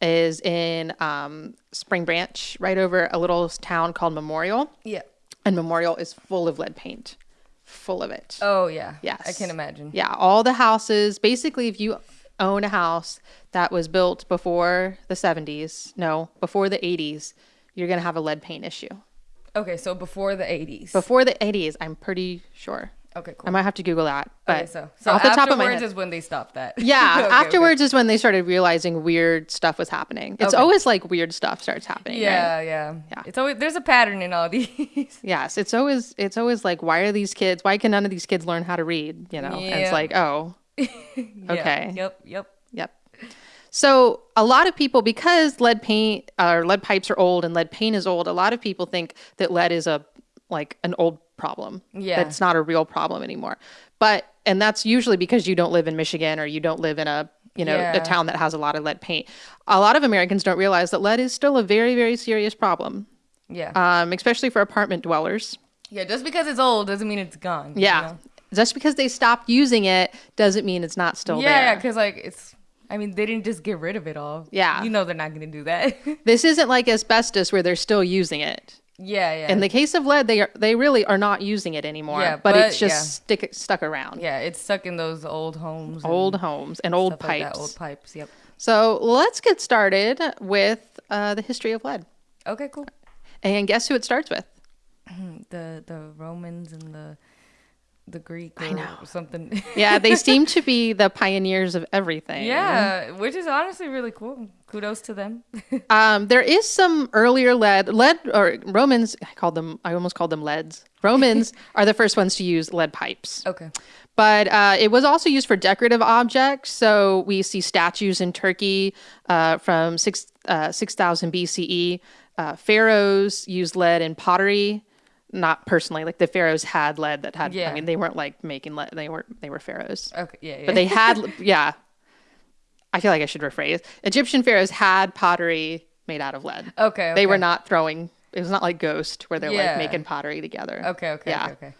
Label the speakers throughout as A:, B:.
A: is in um, Spring Branch, right over a little town called Memorial.
B: Yeah.
A: And Memorial is full of lead paint, full of it.
B: Oh yeah.
A: Yes.
B: I can imagine.
A: Yeah, all the houses. Basically, if you own a house that was built before the 70s, no, before the 80s, you're going to have a lead paint issue.
B: Okay, so before the 80s.
A: Before the 80s, I'm pretty sure.
B: Okay, cool.
A: I might have to Google that. But
B: okay, so so
A: off the top of my
B: afterwards
A: head.
B: is when they stopped that.
A: Yeah,
B: Okay, okay.
A: afterwards is when they started realizing weird stuff was happening. It's
B: Okay.
A: always like weird stuff starts happening. right?
B: Yeah, yeah,
A: Yeah.
B: It's always there's a pattern in all these.
A: Yes, it's always it's always like why are these kids? Why can none of these kids learn how to read? You know, and
B: Yeah.
A: it's like oh,
B: Yeah.
A: Okay.
B: Yep. Yep.
A: Yep. So a lot of people, because lead paint or lead pipes are old and lead paint is old, a lot of people think that lead is a like an old problem.
B: Yeah.
A: That's not a real problem anymore. But and that's usually because you don't live in Michigan or you don't live in a you know
B: Yeah.
A: a town that has a lot of lead paint. A lot of Americans don't realize that lead is still a very very serious problem,
B: Yeah.
A: um, especially for apartment dwellers.
B: yeah. Just because it's old doesn't mean it's gone. you
A: Yeah.
B: know?
A: Just because they stopped using it doesn't mean it's not still
B: Yeah. Yeah. Because like it's. I mean, they didn't just get rid of it all.
A: Yeah.
B: You know they're not gonna do that.
A: This isn't like asbestos where they're still using it.
B: Yeah. Yeah.
A: In the case of lead, they are they really are not using it anymore.
B: Yeah,
A: but, it's just
B: yeah.
A: stick stuck around.
B: yeah. It's stuck in those old homes. and
A: Old homes and old
B: like
A: pipes.
B: that, Old pipes. Yep.
A: So let's get started with uh, the history of lead.
B: Okay. Cool.
A: And guess who it starts with?
B: The the Romans and the the Greek or
A: I know.
B: something.
A: Yeah, they seem to be the pioneers of everything.
B: yeah, which is honestly really cool. Kudos to them.
A: Um, there is some earlier lead. Lead or Romans. I called them. I almost called them leads. Romans are the first ones to use lead pipes.
B: okay.
A: But uh, it was also used for decorative objects. So we see statues in Turkey uh, from six uh, six thousand BCE. Uh, pharaohs used lead in pottery. Not personally, like the pharaohs had lead that had.
B: yeah.
A: I mean, they weren't like making lead. They weren't. They were pharaohs,
B: Okay. Yeah. Yeah.
A: but they had. yeah, I feel like I should rephrase. Egyptian pharaohs had pottery made out of lead.
B: okay, okay.
A: They were not throwing. It was not like Ghost where they're
B: Yeah.
A: like making pottery together.
B: Okay. Okay.
A: Yeah.
B: Okay. okay.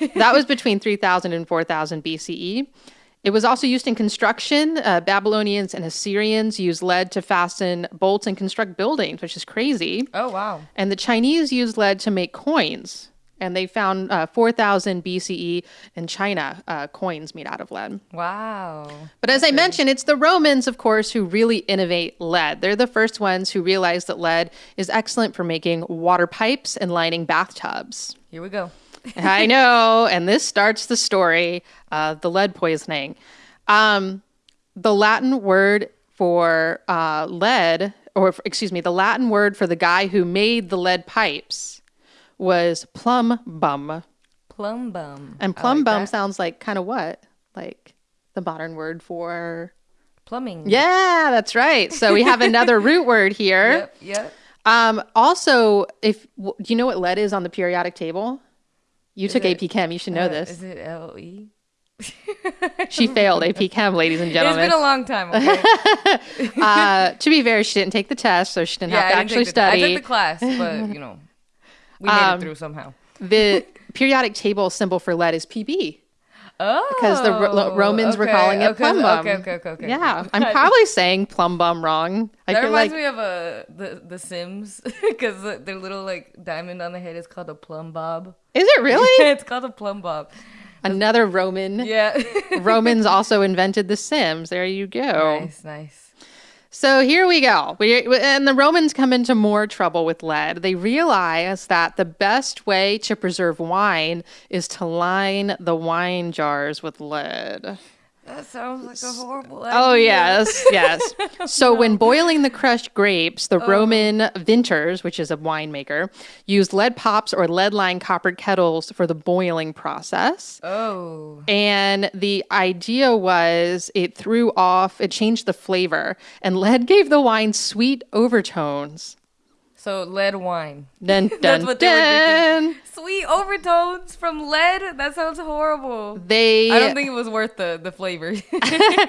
A: Yeah. that was between 3000 and 4000 BCE. It was also used in construction. Uh, Babylonians and Assyrians used lead to fasten bolts and construct buildings, which is crazy.
B: Oh wow.
A: And the Chinese used lead to make coins. And they found uh, 4000 BCE in China uh, coins made out of lead.
B: Wow.
A: But as I mentioned, it's the Romans, of course, who really innovate lead. They're the first ones who realized that lead is excellent for making water pipes and lining bathtubs.
B: Here we go.
A: I know. And this starts the story of the lead poisoning. Um, the Latin word for uh, lead, or f- excuse me, the Latin word for the guy who made the lead pipes was plumbum.
B: Plum bum.
A: And plum
B: like
A: bum
B: that.
A: sounds like kind of what? Like the modern word for.
B: plumbing.
A: Yeah, that's right. So we have another root word here.
B: Yep. Yep.
A: Um, also, if do you know what lead is on the periodic table? You took
B: it-
A: AP Chem. You should know
B: Uh,
A: this.
B: Is it L E?
A: She failed AP Chem, ladies and gentlemen.
B: It's been a long time. Okay.
A: uh, to be fair, she didn't take the test, so she didn't
B: yeah,
A: have to actually
B: didn't take the, I
A: study.
B: took the class, but you know, we made
A: Um,
B: it through somehow.
A: the periodic table symbol for lead is PB
B: Oh,
A: because the Ro- Romans were calling it
B: okay,
A: plumbum.
B: Okay, okay, okay, okay.
A: Yeah, I'm probably saying plumbum wrong. I
B: that reminds
A: like
B: me of uh, the the Sims because their little like diamond on the head is called a plumbob.
A: is it really
B: it's called a plumbob.
A: another Roman?
B: Yeah.
A: Romans also invented The Sims. There you go.
B: nice, nice.
A: So here we go. We, and the Romans come into more trouble with lead. They realize that the best way to preserve wine is to line the wine jars with lead.
B: That sounds like a horrible.
A: Oh, yes, yes. So when boiling the crushed grapes, the oh. Roman vintners, which is a winemaker, used lead pops or lead lined copper kettles for the boiling process.
B: Oh.
A: And the idea was it threw off, it changed the flavor, and lead gave the wine sweet overtones.
B: So lead wine.
A: Dun, dun,
B: what they were
A: dun.
B: Sweet overtones from lead. That sounds horrible.
A: They,
B: I don't think it was worth the the flavor.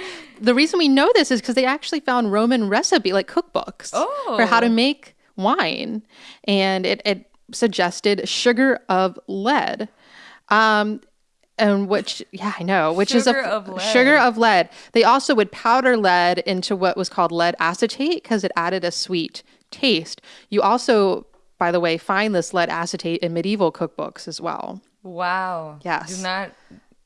A: the reason we know this is because they actually found Roman recipe, like cookbooks, for how to
B: Oh.
A: make wine, and it, it suggested sugar of lead. Um, and which yeah i know which is a
B: of
A: sugar of lead they also would powder lead into what was called lead acetate because it added a sweet taste you also by the way find this lead acetate in medieval cookbooks as well
B: Wow.
A: Yes.
B: Do not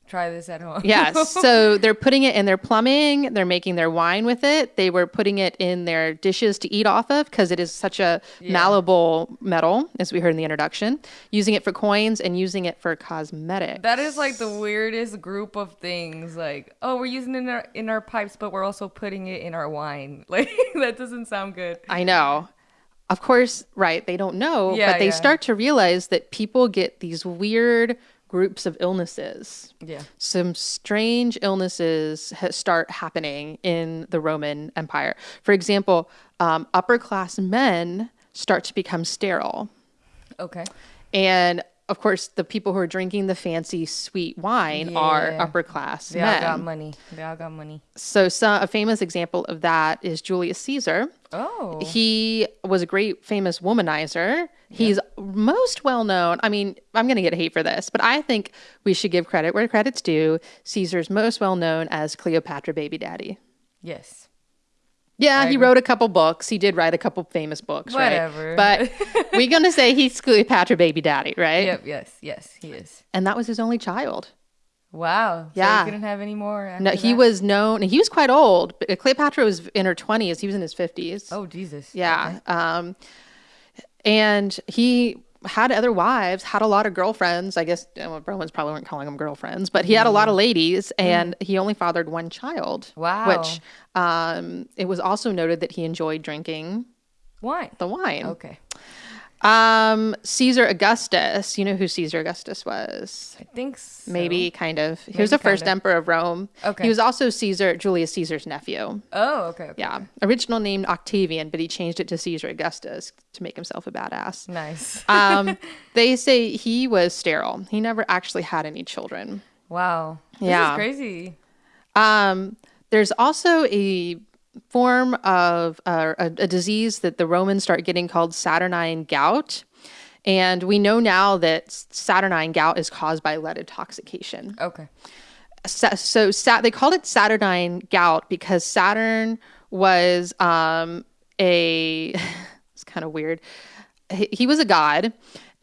B: try this at home.
A: yes so they're putting it in their plumbing they're making their wine with it they were putting it in their dishes to eat off of because it is such a malleable metal as we heard in the introduction using it for coins and using it for cosmetics
B: That is like the weirdest group of things. Like, oh, we're using it in our in our pipes, but we're also putting it in our wine. Like that doesn't sound good.
A: I know. Of course, right. They don't know,
B: Yeah,
A: but they
B: yeah.
A: start to realize that people get these weird groups of illnesses.
B: Yeah.
A: Some strange illnesses ha- start happening in the Roman Empire. For example, um, upper class men start to become sterile.
B: Okay.
A: And of course, the people who are drinking the fancy sweet wine are upper class
B: They
A: men.
B: all got money. They all got money.
A: so, some, a famous example of that is Julius Caesar.
B: Oh.
A: He was a great famous womanizer. He's most well known. I mean, I'm going to get hate for this, but I think we should give credit where credit's due. Caesar's most well known as Cleopatra baby daddy.
B: Yes.
A: Yeah, he wrote a couple books. He did write a couple famous books,
B: Whatever.
A: right? But we're going to say he's Cleopatra baby daddy, right?
B: Yep. Yes. Yes. He is.
A: And that was his only child.
B: Wow. So
A: Yeah.
B: he didn't have any more.
A: No, he
B: that?
A: was known, he was quite old. but Cleopatra was in her 20s. He was in his 50s.
B: Oh Jesus.
A: Yeah. Um, and he had other wives, had a lot of girlfriends. I guess well, Romans probably weren't calling them girlfriends, but he had a lot of ladies, and he only fathered one child.
B: Wow.
A: Which um, it was also noted that he enjoyed drinking
B: Wine.
A: the wine.
B: Okay.
A: Um, Caesar Augustus. You know who Caesar Augustus was?
B: I think so.
A: Maybe, kind of. He was the first
B: kinda.
A: emperor of Rome.
B: Okay.
A: He was also Caesar, Julius Caesar's nephew.
B: Oh. Okay. okay.
A: Yeah. Original named Octavian, but he changed it to Caesar Augustus to make himself a badass.
B: Nice.
A: um, they say he was sterile. He never actually had any children.
B: wow. This
A: yeah.
B: is crazy.
A: Um, there's also a form of uh, a, a disease that the Romans start getting called Saturnine gout. And we know now that Saturnine gout is caused by lead intoxication.
B: Okay.
A: Sa- so Sat- they called it Saturnine gout because Saturn was um, a it's kind of weird. He, he was a god,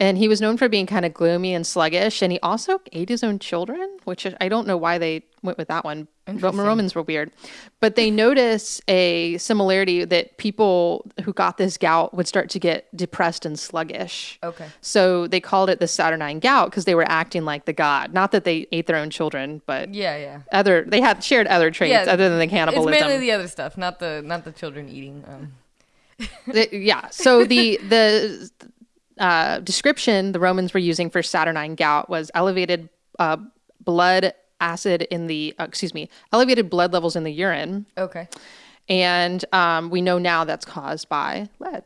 A: and he was known for being kind of gloomy and sluggish. And he also ate his own children, which I don't know why they went with that one. Ro- Romans were weird, but they notice a similarity that people who got this gout would start to get depressed and sluggish.
B: Okay.
A: So they called it the Saturnine gout because they were acting like the god. Not that they ate their own children, but
B: Yeah. Yeah.
A: other they had shared other traits
B: Yeah,
A: other than the cannibalism.
B: It's mainly the other stuff, not the not the children eating. Um.
A: Yeah. So the the uh, description the Romans were using for Saturnine gout was elevated uh, blood acid in the uh, excuse me elevated blood levels in the urine,
B: Okay.
A: and um, we know now that's caused by lead.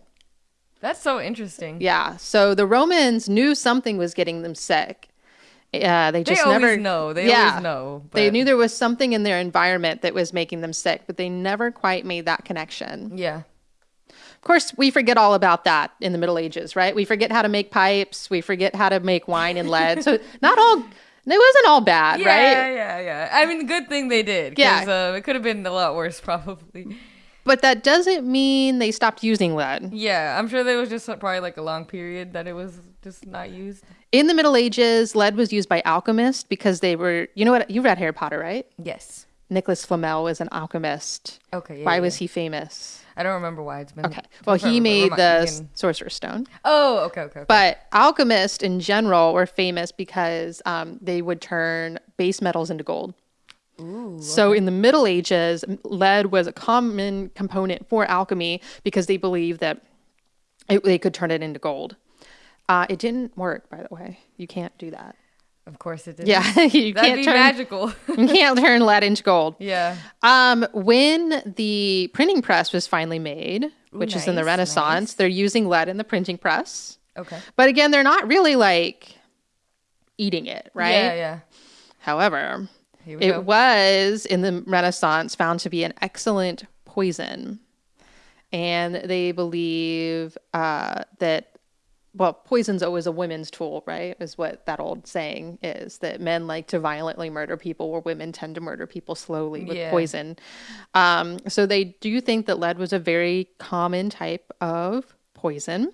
B: That's so interesting.
A: Yeah. So the Romans knew something was getting them sick. Uh, they
B: They
A: just
B: always
A: never
B: know. They
A: yeah.
B: always know.
A: They knew there was something in their environment that was making them sick, but they never quite made that connection.
B: Yeah.
A: Of course, we forget all about that in the Middle Ages, right? We forget how to make pipes, we forget how to make wine and lead. So not all it wasn't all bad,
B: Yeah,
A: right?
B: yeah, yeah. Yeah. I mean, good thing they did.
A: Yeah.
B: Uh, it could have been a lot worse, probably.
A: But that doesn't mean they stopped using lead.
B: Yeah, I'm sure there was just probably like a long period that it was just not used.
A: In the Middle Ages, lead was used by alchemists because they were, you know what, you read Harry Potter, right?
B: Yes.
A: Nicholas Flamel was an alchemist.
B: Okay. Yeah,
A: Why
B: yeah.
A: was he famous?
B: I don't remember why it's been.
A: Okay. Well, he made the
B: can-
A: Sorcerer's Stone.
B: Oh, okay, okay. okay.
A: But alchemists in general were famous because um, they would turn base metals into gold.
B: Ooh.
A: So in the Middle Ages, lead was a common component for alchemy because they believed that it, they could turn it into gold. Uh, it didn't work, by the way. You can't do that.
B: Of course it did.
A: Yeah, you
B: That'd
A: can't
B: be
A: turn
B: magical.
A: you can't turn lead into gold.
B: yeah.
A: Um, when the printing press was finally made, which is in the Renaissance,
B: nice.
A: they're using lead in the printing press.
B: Okay.
A: But again, they're not really like eating it, right?
B: Yeah, yeah.
A: However, it
B: go.
A: was in the Renaissance found to be an excellent poison. And they believe uh, that well, poison's always a women's tool, right? Is what that old saying is that men like to violently murder people, where women tend to murder people slowly with
B: Yeah.
A: poison. Um, so they do think that lead was a very common type of poison.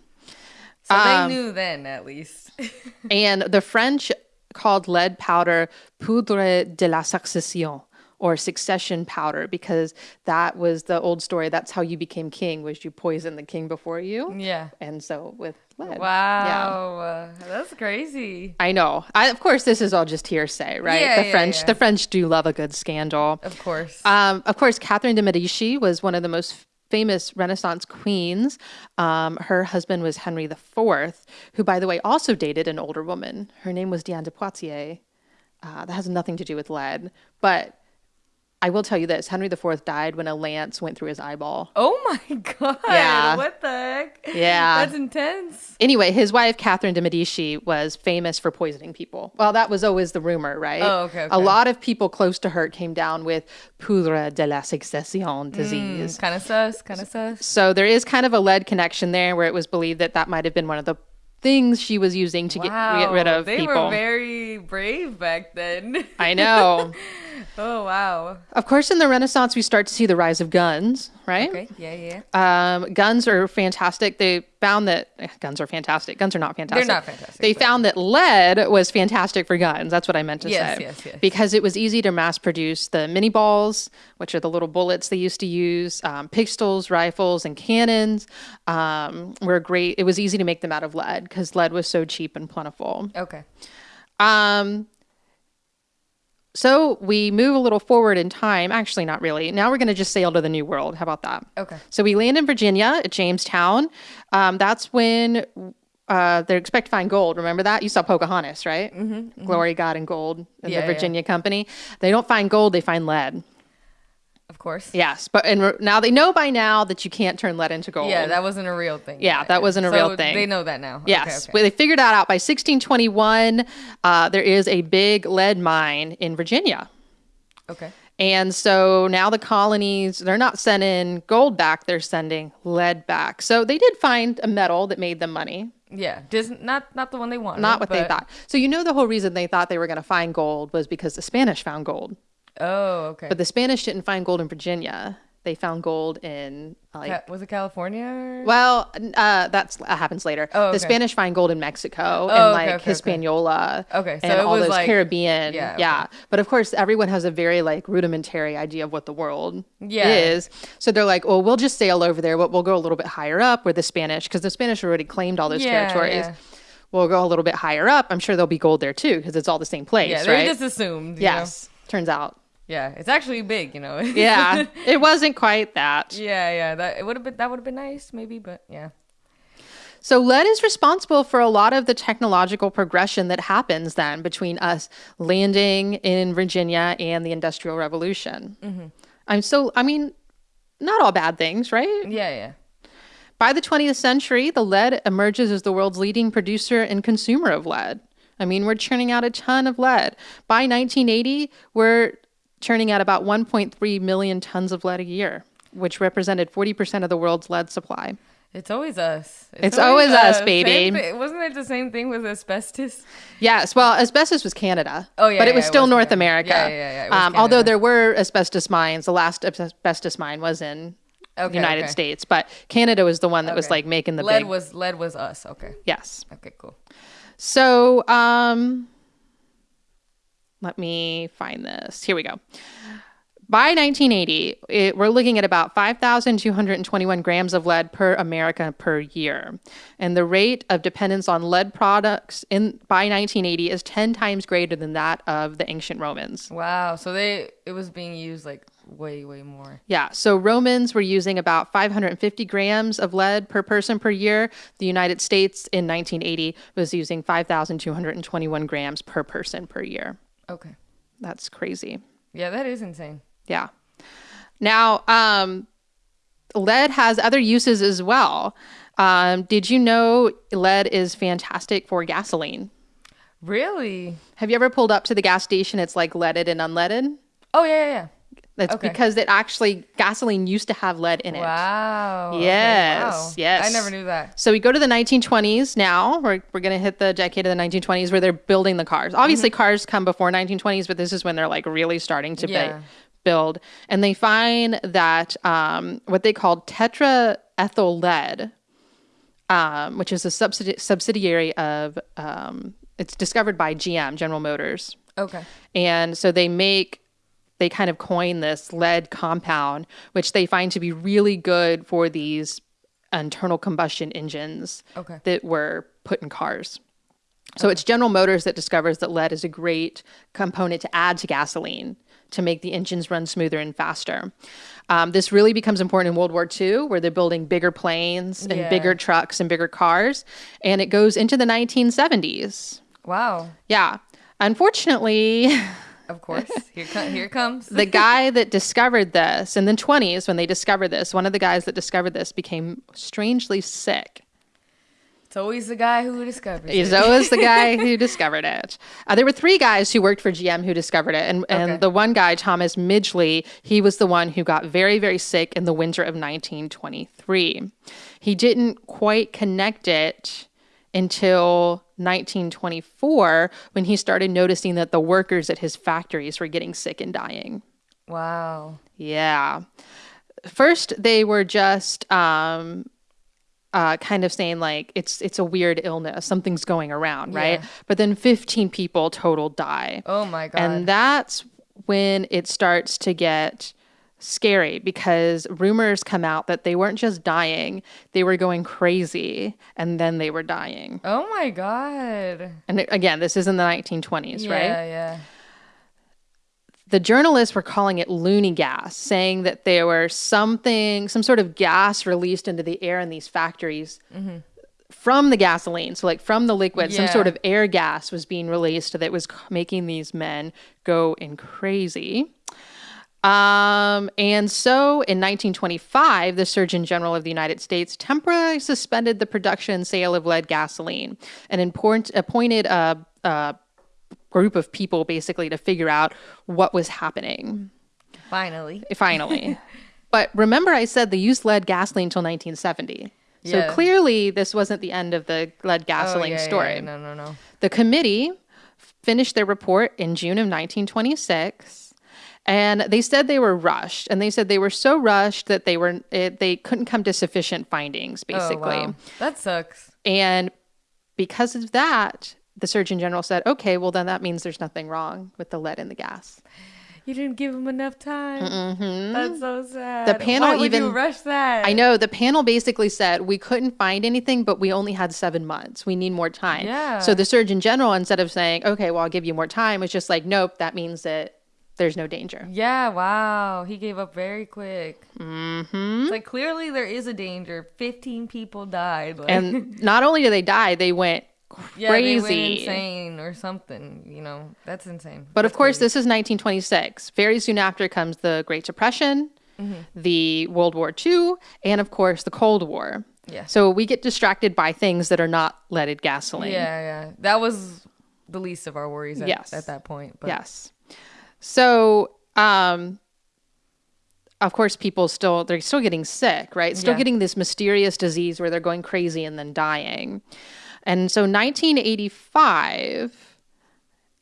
B: So
A: Um,
B: they knew then, at least.
A: and the French called lead powder poudre de la succession or succession powder because that was the old story. That's how you became king was you poisoned the king before you.
B: yeah.
A: And so with lead.
B: Wow. Uh, that's crazy.
A: I know. I, of course, this is all just hearsay, right?
B: Yeah,
A: the
B: yeah,
A: French,
B: yeah.
A: the French do love a good scandal.
B: Of course.
A: Um, of course, Catherine de Medici was one of the most famous Renaissance queens. Um, her husband was Henry IV, who, by the way, also dated an older woman. Her name was Diane de Poitiers. Uh, that has nothing to do with lead, but I will tell you this: Henry IV died when a lance went through his eyeball.
B: oh my god.
A: Yeah.
B: What the heck?
A: Yeah.
B: That's intense.
A: Anyway, his wife Catherine de Medici was famous for poisoning people. Well, that was always the rumor, right?
B: Oh, okay,
A: A lot of people close to her came down with poudre de la succession mm, disease.
B: Kind of sus. Kind of sus.
A: So there is kind of a lead connection there where it was believed that that might have been one of the things she was using to get, get rid of
B: they
A: people.
B: were very brave back then.
A: I know.
B: oh wow.
A: of course, in the Renaissance, we start to see the rise of guns, right?
B: Okay. Yeah. Yeah.
A: Um, guns are fantastic. They found that eh, guns are fantastic. Guns are not fantastic.
B: They're not fantastic,
A: They
B: but-
A: found that lead was fantastic for guns. That's what I meant to
B: Yes,
A: say.
B: yes, yes.
A: Because it was easy to mass produce the Minié balls, which are the little bullets they used to use. Um, pistols, rifles, and cannons um, were great. It was easy to make them out of lead because lead was so cheap and plentiful.
B: Okay.
A: Um, so we move a little forward in time. Actually, not really. Now we're going to just sail to the New World. How about that?
B: Okay.
A: So we land in Virginia at Jamestown. Um, that's when uh, they expect to find gold. Remember that? You saw Pocahontas, right? Mm-hmm, Glory, God, and gold in
B: Yeah,
A: the
B: yeah.
A: Virginia Company. They don't find gold, they find lead.
B: Of course.
A: Yes, but and re- now they know by now that you can't turn lead into gold.
B: Yeah, that wasn't a real thing.
A: Yeah, that wasn't a
B: So
A: real thing.
B: They know that now.
A: Yes,
B: Okay,
A: but
B: okay.
A: they figured that out by 1621. Uh, there is a big lead mine in Virginia.
B: okay.
A: And so now the colonies, they're not sending gold back, they're sending lead back. So they did find a metal that made them money,
B: Yeah. Dis- not not the one they wanted.
A: not what they thought. So you know the whole reason they thought they were going to find gold was because the Spanish found gold.
B: Oh, okay.
A: But the Spanish didn't find gold in Virginia. They found gold in like
B: Ca- was it California? or-
A: well, uh, that's that happens later.
B: Oh,
A: The. Spanish find gold in Mexico
B: Oh,
A: and like
B: okay, okay.
A: Hispaniola.
B: Okay, so
A: and all those
B: like-
A: Caribbean.
B: yeah,
A: Yeah, But of course, everyone has a very like rudimentary idea of what the world
B: Yeah.
A: is. So they're like, well, we'll just sail over there, but we'll go a little bit higher up where the Spanish, because the Spanish already claimed all those
B: Yeah,
A: territories.
B: yeah.
A: We'll go a little bit higher up. I'm sure there'll be gold there too, because it's all the same place,
B: Yeah, they
A: right?
B: just assumed. you
A: yes. Turns out,
B: know? Yeah, it's actually big. You know.
A: yeah, it wasn't quite that.
B: yeah, yeah. That it would have been. That would have been nice, maybe. But yeah.
A: So lead is responsible for a lot of the technological progression that happens then between us landing in Virginia and the Industrial Revolution.
B: Mm-hmm.
A: I'm so, I mean, not all bad things, right?
B: Yeah, yeah.
A: By the 20th century, the lead emerges as the world's leading producer and consumer of lead. I mean, we're churning out a ton of lead. By 1980, we're churning out about 1.3 million tons of lead a year, which represented 40% of the world's lead supply.
B: It's always us.
A: It's always us, baby.
B: Same wasn't it the same thing with asbestos?
A: Yes, well, asbestos was Canada.
B: Oh, yeah,
A: but it
B: yeah,
A: was
B: it
A: still
B: was
A: North
B: Canada.
A: America.
B: Yeah, yeah, yeah, it
A: Um, although there were asbestos mines, the last asbestos mine was in the
B: Okay,
A: United
B: okay.
A: States, but Canada was the one that was like making the
B: lead
A: big.
B: was lead was us. Okay.
A: yes.
B: Okay. Cool.
A: So, um, let me find this. Here we go. By 1980, it, we're looking at about 5,221 grams of lead per America per year. And the rate of dependence on lead products in by 1980 is 10 times greater than that of the ancient Romans.
B: Wow. So they it was being used like way way more.
A: Yeah, so Romans were using about 550 grams of lead per person per year. The United States in 1980 was using 5,221 grams per person per year.
B: Okay.
A: That's crazy.
B: Yeah, that is insane.
A: Yeah. Now, um, lead has other uses as well. Um, did you know lead is fantastic for gasoline?
B: Really?
A: Have you ever pulled up to the gas station? It's like leaded and unleaded.
B: Oh yeah, yeah, yeah.
A: That's
B: Okay.
A: because it actually gasoline used to have lead in it.
B: Wow. okay,
A: Yes,
B: wow.
A: yes.
B: I never knew that.
A: So we go to the 1920s now. We're, we're going to hit the decade of the 1920s where they're building the cars. Obviously, cars come before 1920s, but this is when they're like really starting to ba-
B: Yeah.
A: build. And they find that um, what they call tetraethyl lead, um, which is a subsidi- subsidiary of, um, it's discovered by GM, General Motors.
B: Okay.
A: And so they make, they kind of coin this lead compound, which they find to be really good for these internal combustion engines
B: Okay.
A: that were put in cars. So it's General Motors that discovers that lead is a great component to add to gasoline to make the engines run smoother and faster. Um, this really becomes important in World War II, where they're building bigger planes and
B: Yeah.
A: bigger trucks and bigger cars. And it goes into the 1970s.
B: Wow.
A: Yeah. Unfortunately,
B: Of course. Here, co- here comes.
A: the guy that discovered this in the 20s, when they discovered this, one of the guys that discovered this became strangely sick.
B: It's always the guy who discovers
A: He's
B: it.
A: always the guy who discovered it. Uh, there were three guys who worked for GM who discovered it. And, and
B: Okay.
A: the one guy, Thomas Midgley, he was the one who got very, very sick in the winter of 1923. He didn't quite connect it until 1924 when he started noticing that the workers at his factories were getting sick and dying.
B: Wow.
A: Yeah. First, they were just um, uh, kind of saying like it's it's a weird illness, something's going around, right?
B: Yeah.
A: But then 15 people total die,
B: Oh my god.
A: and that's when it starts to get scary because rumors come out that they weren't just dying; they were going crazy, and then they were dying.
B: oh my god.
A: And again, this is in the 1920s,
B: Yeah,
A: right?
B: yeah. Yeah.
A: The journalists were calling it loony gas, saying that there were something, some sort of gas released into the air in these factories mm-hmm. from the gasoline. So, like from the liquid, some sort of air gas was being released that was making these men go in crazy. Um, and so in 1925, the Surgeon General of the United States temporarily suspended the production and sale of lead gasoline and import, appointed a, a group of people basically to figure out what was happening
B: Finally.
A: finally. but remember, I said they used lead gasoline until 1970. So
B: Yeah.
A: clearly, this wasn't the end of the lead
B: Oh,
A: gasoline
B: yeah, yeah,
A: story.
B: yeah. No, no, no.
A: The committee finished their report in June of 1926. And they said they were rushed, and they said they were so rushed that they were it, they couldn't come to sufficient findings, basically.
B: Oh, wow. That sucks.
A: And because of that, the Surgeon General said, "Okay, well then that means there's nothing wrong with the lead in the gas."
B: You didn't give him enough time. Mm-hmm. That's so sad.
A: The panel
B: Why would you
A: even-
B: rush that.
A: I know the panel basically said we couldn't find anything, but we only had seven months. We need more time.
B: Yeah.
A: So the Surgeon General, instead of saying, "Okay, well I'll give you more time," was just like, "Nope, that means that there's no danger."
B: Yeah, wow. He gave up very quick. Mm-hmm. It's like clearly there is a danger. 15 people died. Like,
A: And not only did they die, they went crazy.
B: yeah, they went insane or something. You know, that's insane.
A: But of course,
B: crazy.
A: this is 1926. Very soon after comes the Great Depression,
B: Mm-hmm.
A: the World War II, and of course, the Cold War.
B: Yeah.
A: So we get distracted by things that are not leaded gasoline.
B: Yeah, yeah. That was the least of our worries at,
A: Yes.
B: at that point. But
A: Yes. So, um, of course, people still they're still getting sick, right? Still
B: Yeah.
A: getting this mysterious disease where they're going crazy and then dying. And so, 1985,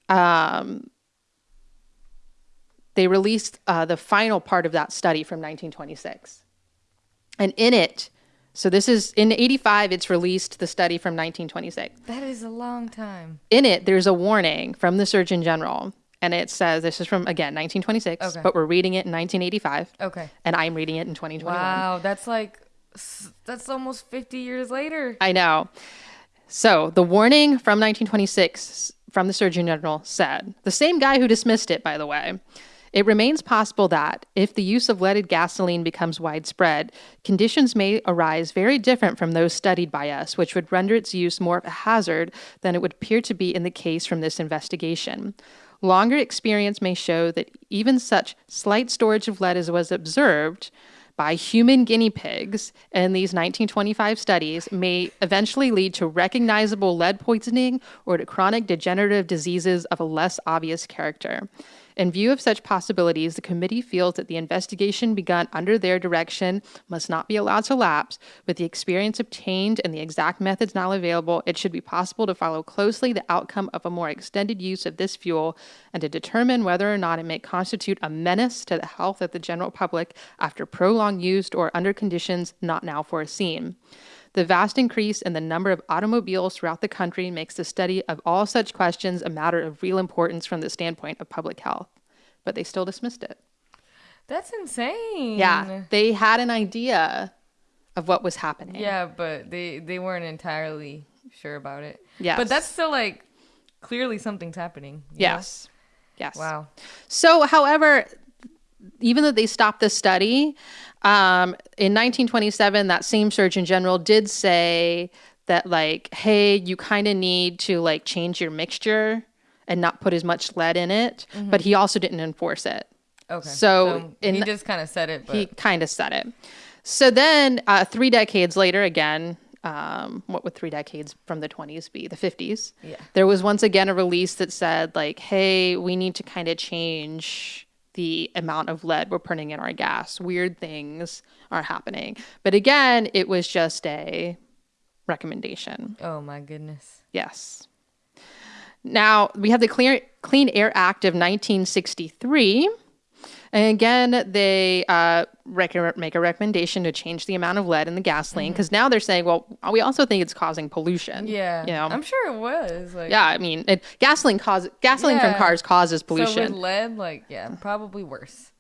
A: um, they released uh, the final part of that study from 1926, and in it. So this is in 85 it's released the study from 1926
B: that is a long time.
A: in it, there's a warning from the Surgeon General, and it says this is from again 1926,
B: Okay.
A: but we're reading it in 1985,
B: Okay.
A: and I'm reading it in 2021.
B: Wow, that's like that's almost 50 years later.
A: I know. So the warning from 1926 from the Surgeon General said the same guy who dismissed it, by the way. It remains possible that, if the use of leaded gasoline becomes widespread, conditions may arise very different from those studied by us, which would render its use more of a hazard than it would appear to be in the case from this investigation. Longer experience may show that even such slight storage of lead as was observed by human guinea pigs in these 1925 studies may eventually lead to recognizable lead poisoning or to chronic degenerative diseases of a less obvious character. In view of such possibilities, the committee feels that the investigation begun under their direction must not be allowed to lapse. With the experience obtained and the exact methods now available, it should be possible to follow closely the outcome of a more extended use of this fuel and to determine whether or not it may constitute a menace to the health of the general public after prolonged use or under conditions not now foreseen. The vast increase in the number of automobiles throughout the country makes the study of all such questions a matter of real importance from the standpoint of public health. But they still dismissed it.
B: That's insane.
A: Yeah, they had an idea of what was happening.
B: Yeah, but they they weren't entirely sure about it.
A: Yes.
B: But that's still like clearly something's happening. you know?
A: Yes. Yes.
B: Wow.
A: So, however, even though they stopped the study, um, in 1927, that same Surgeon General did say that, like, hey, you kind of need to like change your mixture and not put as much lead in it. But he also didn't enforce it.
B: Okay.
A: So, in
B: he just kind of said it, but
A: He kind of said it. So then, uh, three decades later, again, um, what would three decades from the 20s be? The 50s.
B: Yeah.
A: There was once again a release that said, like, hey, we need to kind of change the amount of lead we're putting in our gas. Weird things are happening. But again, it was just a recommendation.
B: oh my goodness.
A: Yes. Now we have the Clear, Clean Air Act of 1963. And again, they uh, rec- make a recommendation to change the amount of lead in the gasoline because now they're saying, well, we also think it's causing pollution.
B: Mm-hmm. Yeah.
A: You know?
B: I'm sure it was. Like
A: yeah, I mean, it, gasoline cause gasoline from cars causes pollution.
B: So with lead, like yeah, probably worse.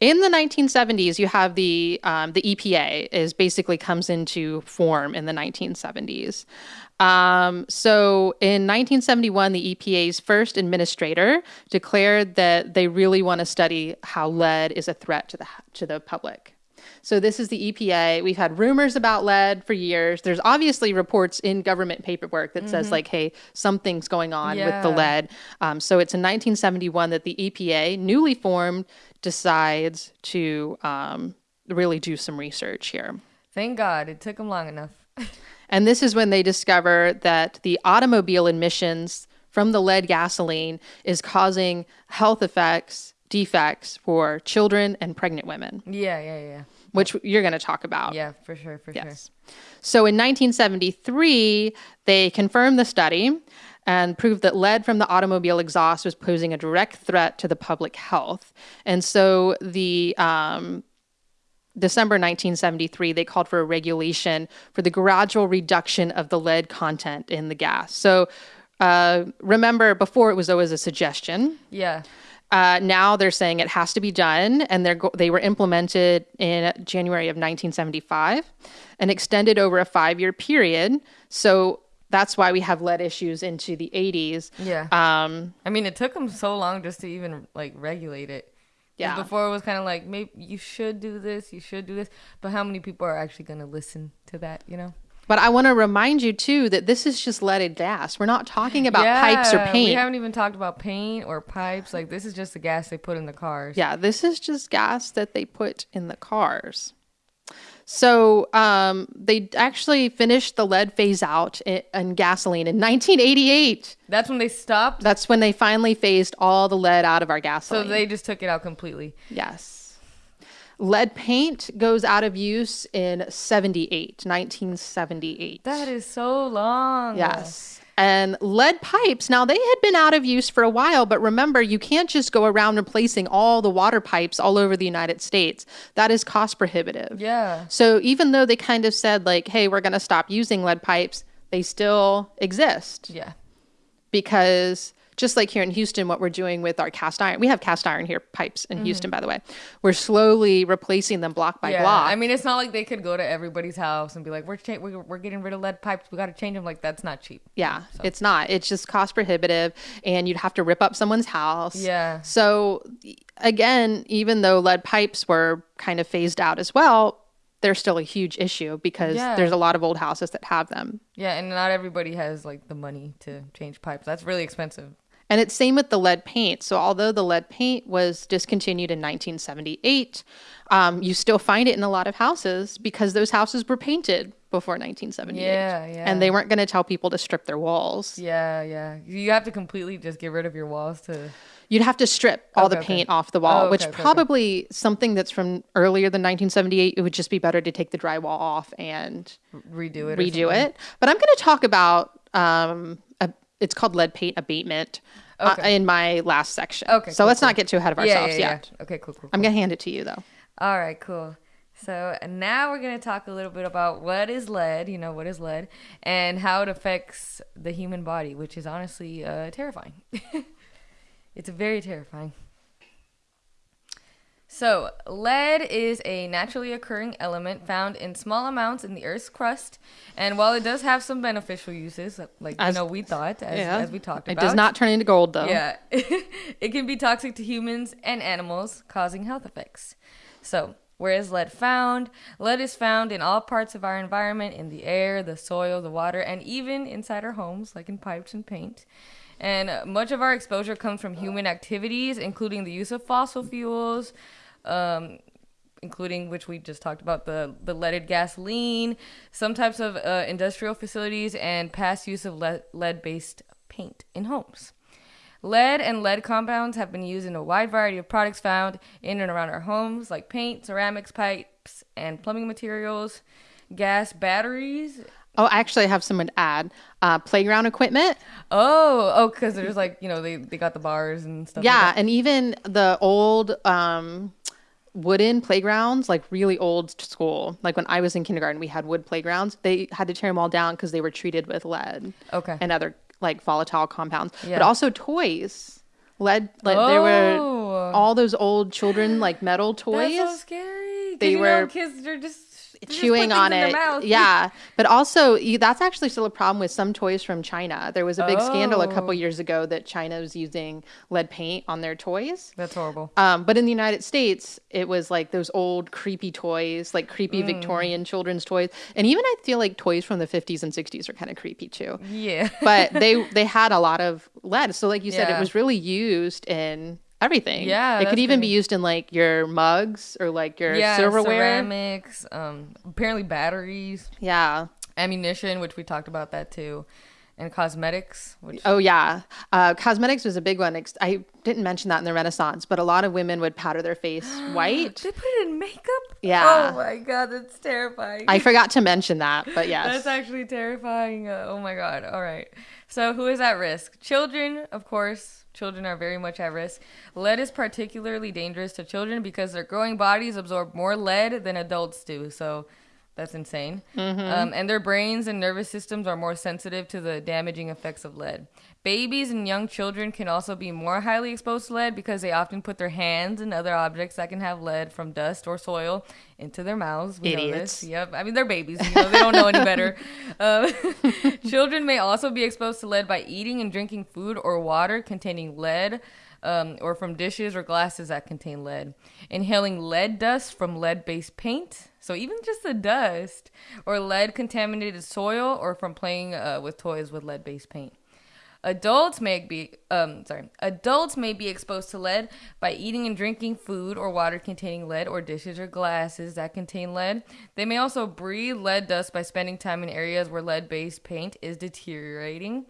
A: in the 1970s, you have the um, the EPA is basically comes into form in the 1970s. Um, so in 1971, the EPA's first administrator declared that they really want to study how lead is a threat to the to the public. So this is the EPA. We've had rumors about lead for years. There's obviously reports in government paperwork that says like, "Hey, something's going on with the lead." Um, so it's in 1971 that the EPA, newly formed, decides to um, really do some research here.
B: Thank God it took them long enough.
A: And this is when they discover that the automobile emissions from the lead gasoline is causing health effects, defects for children and pregnant women,
B: yeah, yeah, yeah.
A: which you're going to talk about.
B: Yeah, for sure, for
A: Yes. So in 1973, they confirmed the study and proved that lead from the automobile exhaust was posing a direct threat to the public health. And so the um, December 1973, they called for a regulation for the gradual reduction of the lead content in the gas. So uh, remember, before it was always a suggestion.
B: Yeah.
A: Uh, now they're saying it has to be done, and they're go- they were implemented in January of 1975 and extended over a five year period. So that's why we have lead issues into the 80s.
B: Yeah.
A: Um,
B: I mean, it took them so long just to even like regulate it.
A: Yeah.
B: Before it was kind of like maybe you should do this, you should do this, but how many people are actually going to listen to that? You know.
A: but I want to remind you too that this is just leaded gas. We're not talking about pipes or
B: paint. We haven't even talked about paint or pipes. Like this is just the gas they put in the cars.
A: Yeah, this is just gas that they put in the cars. So um, they actually finished the lead phase out in, in gasoline in 1988.
B: That's when they stopped.
A: That's when they finally phased all the lead out of our gasoline.
B: So they just took it out completely.
A: yes. Lead paint goes out of use in 78, 1978.
B: That is so long.
A: Yes. And lead pipes, now they had been out of use for a while, but remember, you can't just go around replacing all the water pipes all over the United States. That is cost prohibitive.
B: Yeah.
A: So even though they kind of said, like, hey, we're going to stop using lead pipes, they still exist
B: Yeah.
A: because just like here in Houston, what we're doing with our cast iron, we have cast iron here pipes in Houston, by the way. We're slowly replacing them block by
B: Mm-hmm. Yeah.
A: block.
B: I mean, it's not like they could go to everybody's house and be like, "We're cha- we're, we're getting rid of lead pipes. We got to change them." Like that's not cheap.
A: Yeah, it's not. It's just cost prohibitive, and you'd have to rip up someone's house.
B: Yeah.
A: So, again, even though lead pipes were kind of phased out as well, they're still a huge issue because
B: Yeah.
A: there's a lot of old houses that have them.
B: Yeah, and not everybody has like the money to change pipes. That's really expensive.
A: And it's same with the lead paint. So although the lead paint was discontinued in 1978, um, you still find it in a lot of houses because those houses were painted before 1978.
B: Yeah, yeah.
A: And they weren't going to tell people to strip their walls.
B: Yeah, yeah. You have to completely just get rid of your walls to.
A: You'd have to strip all the
B: Okay, okay.
A: paint off the wall,
B: Oh,
A: which
B: okay, okay, okay.
A: probably something that's from earlier than 1978. It would just be better to take the drywall off and
B: Redo it.
A: redo it. But I'm going to talk about um, it's called lead paint abatement uh, in my last section.
B: Okay,
A: so
B: cool,
A: let's
B: cool.
A: not get too ahead of ourselves
B: yeah,
A: yet.
B: yeah. Okay, cool, cool.
A: I'm going to hand it to you though.
B: All right, cool. So now we're gonna talk a little bit about what is lead. You know, what is lead, and how it affects the human body, which is honestly uh, terrifying. it's very terrifying. So, lead is a naturally occurring element found in small amounts in the Earth's crust, and while it does have some beneficial uses, like
A: As-
B: you know we thought, as, as we talked about, It
A: does not turn into gold though.
B: yeah. it can be toxic to humans and animals, causing health effects. So, where is lead found? Lead is found in all parts of our environment in the air, the soil, the water, and even inside our homes, like in pipes and paint. And much of our exposure comes from human activities, including the use of fossil fuels, um, including which we just talked about the the leaded gasoline, some types of uh, industrial facilities, and past use of lead lead based paint in homes. Lead and lead compounds have been used in a wide variety of products found in and around our homes, like paint, ceramics, pipes, and plumbing materials, gas, batteries.
A: Oh, I actually have someone to add. Uh, playground equipment.
B: Oh, oh, because there's like you know they, they got the bars and stuff. like
A: Yeah,
B: that.
A: and even the old um, wooden playgrounds, like really old school. Like when I was in kindergarten, we had wood playgrounds. They had to tear them all down because they were treated with lead
B: Okay.
A: and other like volatile compounds. But also toys. Lead, like there were
B: Oh.
A: all those old children like metal toys.
B: That's so scary.
A: They
B: you know,
A: were
B: kids. They're just
A: chewing on it. Yeah, but also you, that's actually still a problem with some toys from China. There was a big scandal a couple
B: Oh.
A: years ago that China was using lead paint on their toys.
B: That's horrible.
A: Um, but in the United States, it was like those old creepy toys, like creepy
B: Mm.
A: Victorian children's toys, and even I feel like toys from the 50s and 60s are kind of creepy too.
B: Yeah.
A: But they they had a lot of lead, so like you said, it was really used in everything.
B: Yeah,
A: it could even be used in like your mugs or like your
B: yeah,
A: silverware.
B: ceramics, um, apparently batteries,
A: Yeah.
B: ammunition, which we talked about that too, and cosmetics, which
A: Oh yeah, uh, cosmetics was a big one. I didn't mention that in the Renaissance, but a lot of women would powder their face white.
B: they put it in makeup.
A: Yeah.
B: Oh my god, that's terrifying.
A: I forgot to mention that, but yes.
B: That's actually terrifying. Uh, oh my god. All right. So, who is at risk? Children, of course. Children are very much at risk. Lead is particularly dangerous to children because their growing bodies absorb more lead than adults do. So, that's insane. Um, and their brains and nervous systems are more sensitive to the damaging effects of lead. Babies and young children can also be more highly exposed to lead because they often put their hands and other objects that can have lead from dust or soil into their mouths. We know
A: Idiots.
B: this. Yep. I mean, they're babies. You know, they don't know any better. Um, children may also be exposed to lead by eating and drinking food or water containing lead. Um, or from dishes or glasses that contain lead. Inhaling lead dust from lead based paint, so even just the dust, or lead contaminated soil, or from playing uh, with toys with lead based paint. Adults may be um sorry. Adults may be exposed to lead by eating and drinking food or water containing lead or dishes or glasses that contain lead. They may also breathe lead dust by spending time in areas where lead-based paint is deteriorating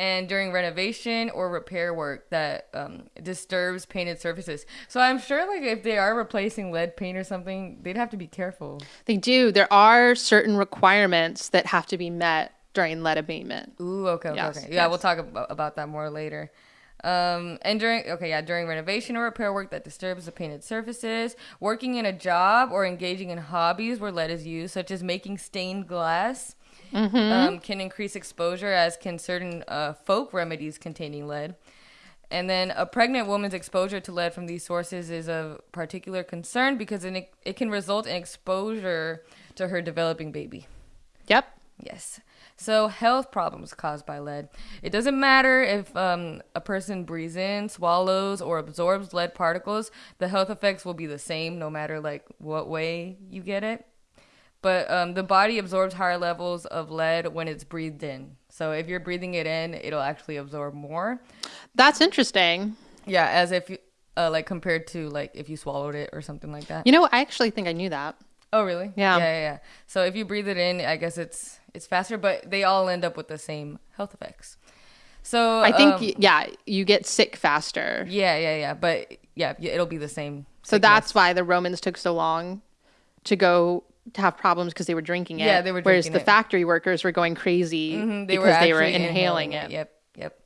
B: and during renovation or repair work that um, disturbs painted surfaces. So I'm sure like if they are replacing lead paint or something, they'd have to be careful.
A: They do. There are certain requirements that have to be met during lead abatement.
B: Ooh, okay, okay,
A: Yes,
B: okay. Yeah, we'll talk about, about that more later. Um, and during okay, yeah, during renovation or repair work that disturbs the painted surfaces, working in a job or engaging in hobbies where lead is used, such as making stained glass, um, can increase exposure, as can certain uh, folk remedies containing lead. And then a pregnant woman's exposure to lead from these sources is of particular concern because it, it can result in exposure to her developing baby.
A: Yep.
B: Yes. So health problems caused by lead. It doesn't matter if um, a person breathes in, swallows, or absorbs lead particles. The health effects will be the same no matter like what way you get it. But um, the body absorbs higher levels of lead when it's breathed in. So if you're breathing it in, it'll actually absorb more.
A: That's interesting.
B: Yeah, as if you uh, like compared to like if you swallowed it or something like that.
A: You know, I actually think I knew that.
B: Oh, really?
A: Yeah.
B: Yeah, yeah, yeah. So if you breathe it in, I guess it's it's faster, but they all end up with the same health effects. So
A: I think
B: um,
A: yeah, you get sick faster.
B: yeah, yeah, yeah. But yeah, yeah, it'll be the same.
A: So that's why the Romans took so long to go to have problems because they were drinking it.
B: Yeah, they were
A: Whereas the
B: it.
A: factory workers were going crazy
B: Mhm, they
A: because
B: were
A: they were
B: actually
A: inhaling, it.
B: Yep, yep.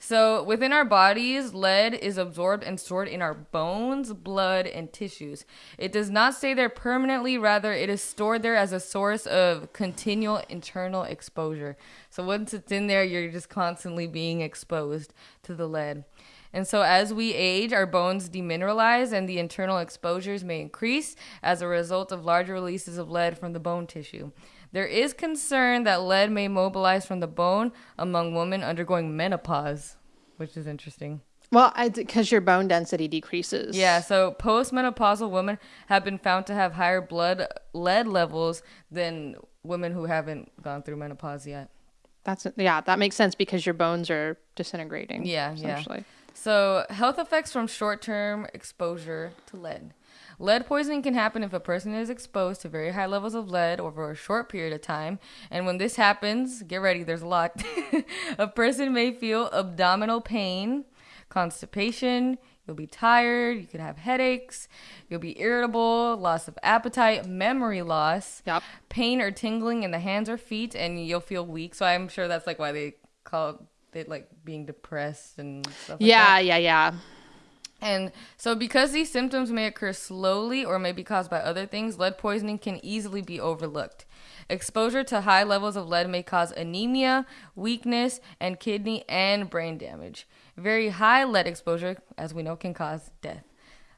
B: So within our bodies, lead is absorbed and stored in our bones, blood, and tissues. It does not stay there permanently, rather, it is stored there as a source of continual internal exposure. So once it's in there, you're just constantly being exposed to the lead. And so as we age, our bones demineralize and the internal exposures may increase as a result of larger releases of lead from the bone tissue. There is concern that lead may mobilize from the bone among women undergoing menopause, which is interesting.
A: Well, because your bone density decreases.
B: Yeah, so postmenopausal women have been found to have higher blood lead levels than women who haven't gone through menopause yet.
A: That's yeah, that makes sense because your bones are disintegrating.
B: Yeah, yeah. So, health effects from short term exposure to lead. Lead poisoning can happen if a person is exposed to very high levels of lead over a short period of time. And when this happens, get ready, there's a lot. a person may feel abdominal pain, constipation, you'll be tired, you could have headaches, you'll be irritable, loss of appetite, memory loss,
A: Yep.
B: pain or tingling in the hands or feet, and you'll feel weak. So, I'm sure that's like why they call it like being depressed and stuff like that.
A: Yeah, yeah, yeah.
B: And so, because these symptoms may occur slowly or may be caused by other things, lead poisoning can easily be overlooked. Exposure to high levels of lead may cause anemia, weakness, and kidney and brain damage. Very high lead exposure, as we know, can cause death.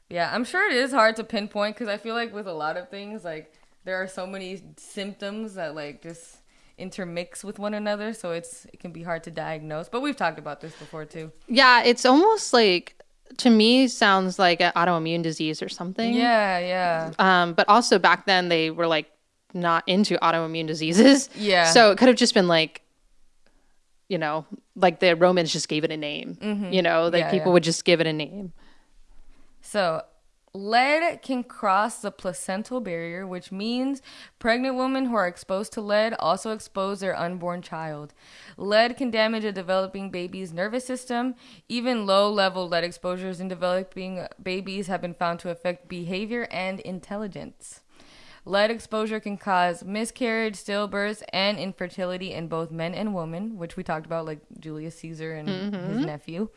B: Yeah, I'm sure it is hard to pinpoint because I feel like with a lot of things, like there are so many symptoms that like just intermix with one another, so it's it can be hard to diagnose. But we've talked about this before too.
A: Yeah, it's almost like to me sounds like an autoimmune disease or something.
B: Yeah, yeah.
A: Um, but also back then they were like not into autoimmune diseases.
B: Yeah.
A: So it could have just been like, you know, like the Romans just gave it a name. You know, like
B: Mm-hmm. Yeah,
A: people
B: yeah.
A: would just give it a name.
B: So, lead can cross the placental barrier, which means pregnant women who are exposed to lead also expose their unborn child. Lead can damage a developing baby's nervous system. Even low level lead exposures in developing babies have been found to affect behavior and intelligence. Lead exposure can cause miscarriage, stillbirths, and infertility in both men and women, which we talked about, like Julius Caesar and his mm-hmm. nephew.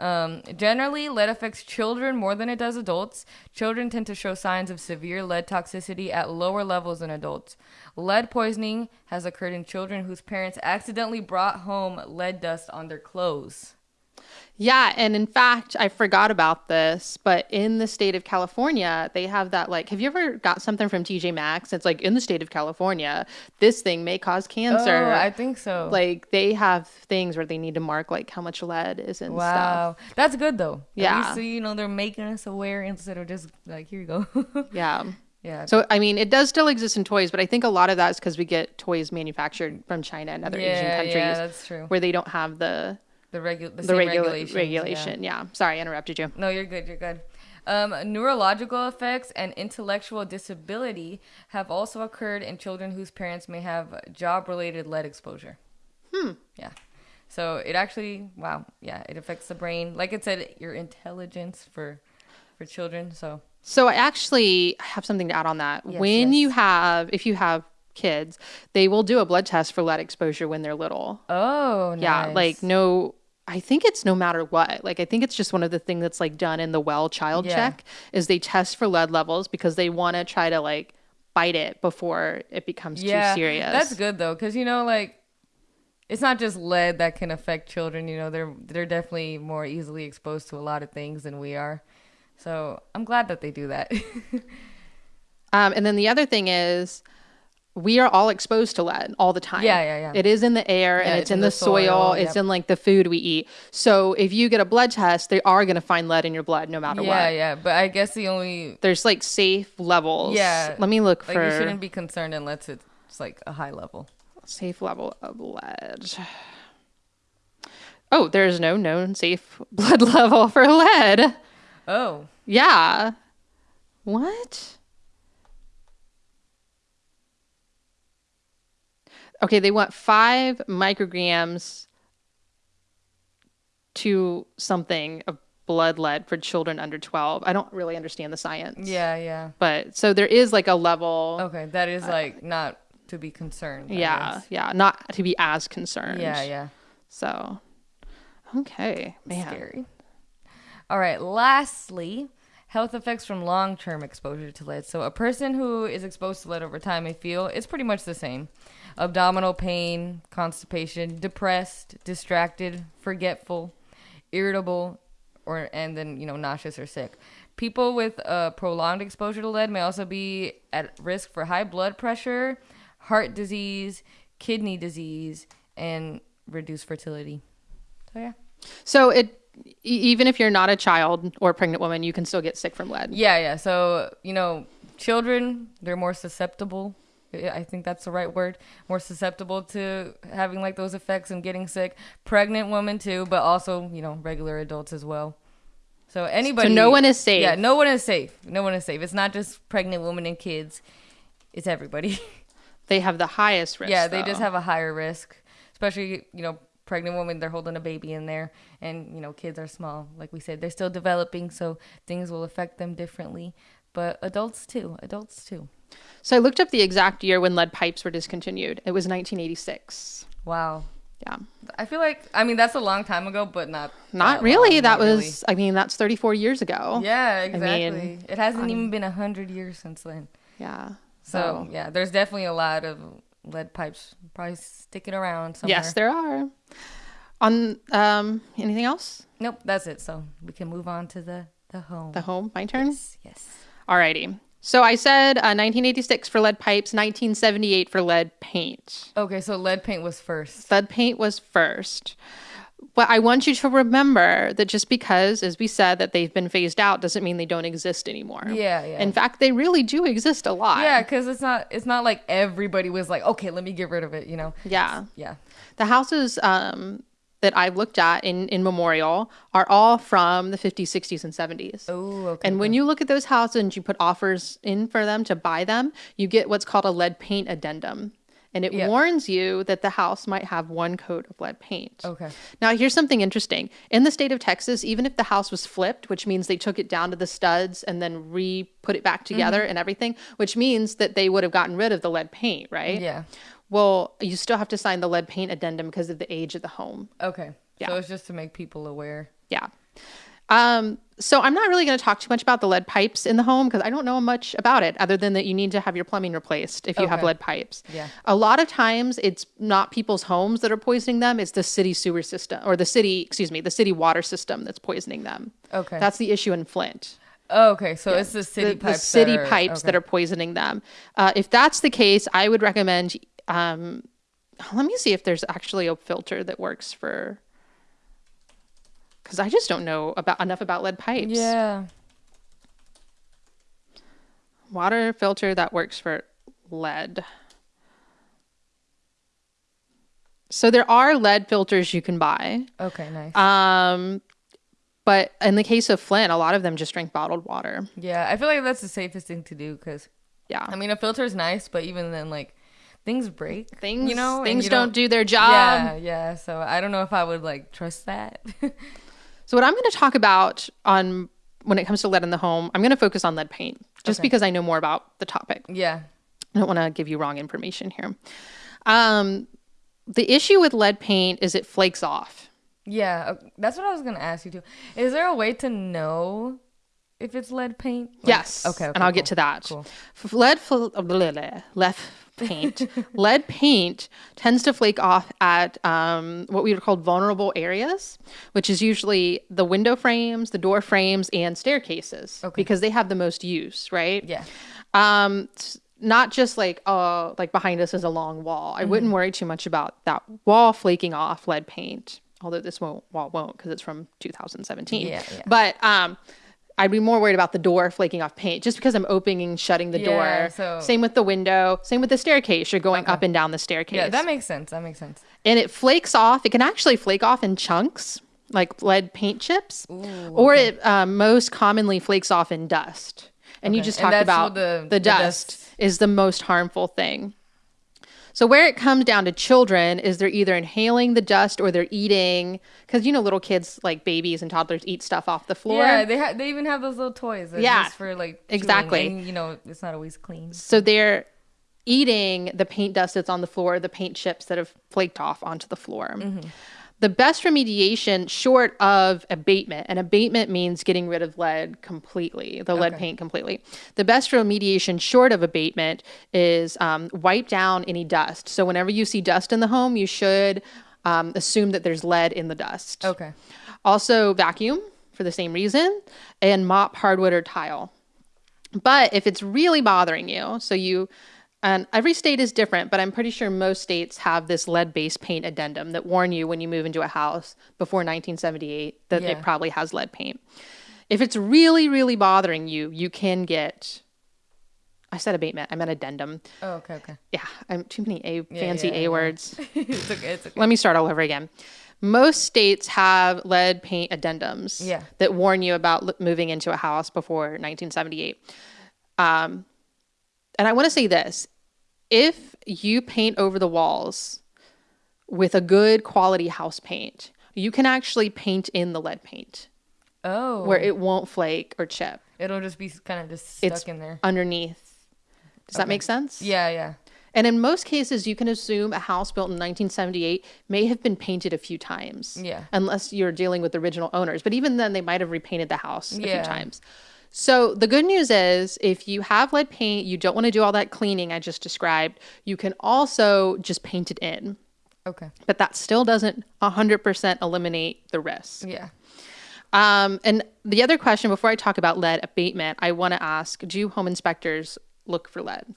B: Um, generally, lead affects children more than it does adults. Children tend to show signs of severe lead toxicity at lower levels than adults. Lead poisoning has occurred in children whose parents accidentally brought home lead dust on their clothes.
A: Yeah, and in fact, I forgot about this, but in the state of California, they have that like have you ever got something from TJ Maxx? It's like in the state of California, this thing may cause cancer.
B: Oh, I think so.
A: like they have things where they need to mark like how much lead is in stuff.
B: wow, that's good though.
A: Yeah.
B: least, you know they're making us aware instead of just like here you go.
A: Yeah.
B: yeah.
A: So I mean, it does still exist in toys, but I think a lot of that is because we get toys manufactured from China and other Asian countries
B: yeah, that's true.
A: where they don't have the
B: The regu- the,
A: the
B: same
A: regula-
B: regulations, yeah.
A: regulation. Yeah. Sorry, I interrupted you.
B: No, you're good. You're good. Um, neurological effects and intellectual disability have also occurred in children whose parents may have job-related lead exposure. Hmm. Yeah. So it actually, wow, yeah, it affects the brain. Like it said, your intelligence for for children. So
A: So I actually have something to add on that.
B: Yes,
A: when
B: yes.
A: you have, if you have kids, they will do a blood test for lead exposure when they're little.
B: oh,
A: Yeah, like no. I think it's no matter what. Like I think it's just one of the things that's like done in the well child
B: Yeah.
A: check is they test for lead levels because they want to try to like bite it before it becomes
B: yeah,
A: too serious.
B: That's good though, because you know, like it's not just lead that can affect children. You know, they're they're definitely more easily exposed to a lot of things than we are. So I'm glad that they do that.
A: Um, and then the other thing is, we are all exposed to lead all the time.
B: Yeah, yeah, yeah.
A: It is in the air and it's, in, the, soil. It's
B: yep.
A: in like the food we eat. So if you get a blood test, they are going to find lead in your blood no matter
B: yeah,
A: what.
B: Yeah, yeah. But I guess the only
A: There's like safe levels.
B: Yeah.
A: Let me look
B: like
A: for
B: you shouldn't be concerned unless it's like a high level.
A: safe level of lead. Oh, there's no known safe blood level for lead.
B: Oh,
A: Yeah. What? Okay, they want five micrograms to something of blood lead for children under 12. I don't really understand the science.
B: Yeah, yeah.
A: But so there is like a level.
B: Okay, that is uh, like not to be concerned. I
A: yeah,
B: guess.
A: yeah, not to be as concerned.
B: Yeah, yeah.
A: So, okay, man.
B: Scary. All right. Lastly, health effects from long-term exposure to lead. So a person who is exposed to lead over time may feel it's pretty much the same: abdominal pain, constipation, depressed, distracted, forgetful, irritable, or and then you know nauseous or sick. People with uh, prolonged exposure to lead may also be at risk for high blood pressure, heart disease, kidney disease, and reduced fertility. So yeah.
A: So it even if you're not a child or a pregnant woman, you can still get sick from lead.
B: Yeah, yeah. So, you know, children, they're more susceptible. I think that's the right word. More susceptible to having like those effects and getting sick. Pregnant women too, but also, you know, regular adults as well. So anybody So
A: no one is safe.
B: Yeah, no one is safe. No one is safe. It's not just pregnant women and kids. It's everybody.
A: They have the highest risk.
B: yeah, they just have a higher risk. Especially, you know, pregnant women, they're holding a baby in there and, you know, kids are small. Like we said, they're still developing, so things will affect them differently. But adults too. Adults too.
A: So I looked up the exact year when lead pipes were discontinued. It was 1986.
B: Wow.
A: Yeah.
B: I feel like I mean that's a long time ago, but not
A: Not
B: that
A: really.
B: long,
A: that
B: not really.
A: was I mean, that's 34 years ago.
B: Yeah, exactly.
A: mean,
B: it hasn't even been a hundred years since then.
A: Yeah.
B: So yeah, there's definitely a lot of lead pipes probably sticking around somewhere.
A: Yes, there are. On um anything else?
B: Nope, that's it. So we can move on to the the home.
A: The home, my turn.
B: yes, yes.
A: Alrighty. So I said uh, 1986 for lead pipes, 1978 for lead paint.
B: Okay, so lead paint was first.
A: Lead paint was first. But I want you to remember that just because, as we said, that they've been phased out doesn't mean they don't exist anymore.
B: Yeah, yeah.
A: In fact, they really do exist a lot.
B: Yeah, because it's not it's not like everybody was like, okay, let me get rid of it. You know?
A: Yeah.
B: Yeah.
A: The houses um, that I've looked at in, in Memorial are all from the 50s, 60s, and 70s.
B: Oh, okay.
A: And when you look at those houses and you put offers in for them to buy them, you get what's called a lead paint addendum. And it
B: Yeah.
A: warns you that the house might have one coat of lead paint.
B: Okay.
A: Now, here's something interesting. In the state of Texas, even if the house was flipped, which means they took it down to the studs and then re put it back together
B: Mm-hmm.
A: and everything, which means that they would have gotten rid of the lead paint, right?
B: Yeah.
A: Well, you still have to sign the lead paint addendum because of the age of the home.
B: Okay.
A: Yeah.
B: So it's just to make people aware.
A: Yeah. Um, so I'm not really going to talk too much about the lead pipes in the home because I don't know much about it other than that you need to have your plumbing replaced if you have lead pipes.
B: Yeah.
A: A lot of times it's not people's homes that are poisoning them, it's the city sewer system or the city, excuse me, the city water system that's poisoning them.
B: Okay.
A: That's the issue in Flint.
B: Oh, okay. So it's the city
A: the,
B: pipes.
A: the city
B: that are,
A: pipes that are poisoning them. Uh, if that's the case, I would recommend. Um, let me see if there's actually a filter that works for. Because I just don't know about enough about lead pipes.
B: Yeah.
A: Water filter that works for lead. So there are lead filters you can buy.
B: Okay. Nice.
A: Um, but in the case of Flint, a lot of them just drink bottled water.
B: yeah, I feel like that's the safest thing to do because
A: Yeah.
B: I mean a filter is nice, but even then, like things break.
A: things
B: you know,
A: things
B: you
A: don't, do their job.
B: Yeah, yeah. So I don't know if I would like trust that.
A: So what I'm going to talk about on when it comes to lead in the home, I'm going to focus on lead paint just
B: Okay.
A: because I know more about the topic.
B: yeah.
A: I don't want to give you wrong information here. Um, the issue with lead paint is it flakes off.
B: Yeah, uh, that's what I was gonna ask you too. Is there a way to know if it's lead paint? Like-
A: yes.
B: Okay. okay
A: and I'll
B: cool.
A: get to that.
B: Cool.
A: F- Lead, fl- blah, blah, lead paint. lead paint tends to flake off at um, what we would call vulnerable areas, which is usually the window frames, the door frames, and staircases
B: Okay.
A: because they have the most use, right?
B: Yeah.
A: um not just like uh like behind us is a long wall i
B: Mm-hmm.
A: wouldn't worry too much about that wall flaking off lead paint although this won't, wall won't because it's from 2017
B: Yeah, yeah.
A: but um i'd be more worried about the door flaking off paint just because i'm opening and shutting the
B: Yeah,
A: door
B: so-
A: same with the window same with the staircase you're going up and down the staircase
B: Yeah, that makes sense. That makes sense.
A: and it flakes off. It can actually flake off in chunks, like lead paint chips, or it um, most commonly flakes off in dust. And you just talked about
B: the-
A: the,
B: the
A: dust
B: dust-
A: is the most harmful thing. So where it comes down to children is they're either inhaling the dust or they're eating because you know little kids like babies and toddlers eat stuff off the floor.
B: Yeah, they ha- they even have those little toys.
A: Yeah,
B: just for like
A: exactly.
B: and, you know, it's not always clean.
A: So they're eating the paint dust that's on the floor, the paint chips that have flaked off onto the floor. Mm-hmm. The best remediation, short of abatement, and abatement means getting rid of lead completely, the lead paint completely. The best remediation, short of abatement, is um, wipe down any dust. So whenever you see dust in the home, you should um, assume that there's lead in the dust.
B: Okay.
A: Also, vacuum for the same reason, and mop hardwood or tile. But if it's really bothering you, so you, and every state is different, but I'm pretty sure most states have this lead based paint addendum that warn you when you move into a house before 1978 that
B: Yeah.
A: it probably has lead paint. If it's really, really bothering you, you can get, I said abatement, I meant addendum.
B: Oh, okay, okay.
A: Yeah, I'm too many A fancy
B: yeah,
A: A
B: yeah.
A: words.
B: it's okay. It's okay.
A: Let me start all over again. Most states have lead paint addendums
B: Yeah.
A: that warn you about l- moving into a house before 1978. Um, and I want to say this if you paint over the walls with a good quality house paint, you can actually paint in the lead paint
B: Oh,
A: where it won't flake or chip.
B: it'll just be kind of just stuck
A: It's
B: in there.
A: underneath. Does that make sense?
B: Yeah, yeah.
A: And in most cases, you can assume a house built in 1978 may have been painted a few times.
B: Yeah.
A: Unless you're dealing with original owners. But even then, they might have repainted the house a
B: Yeah.
A: few times. So the good news is if you have lead paint, you don't want to do all that cleaning I just described, you can also just paint it in.
B: Okay.
A: But that still doesn't 100% eliminate the risk.
B: Yeah.
A: Um, and the other question before I talk about lead abatement, I want to ask do home inspectors look for lead?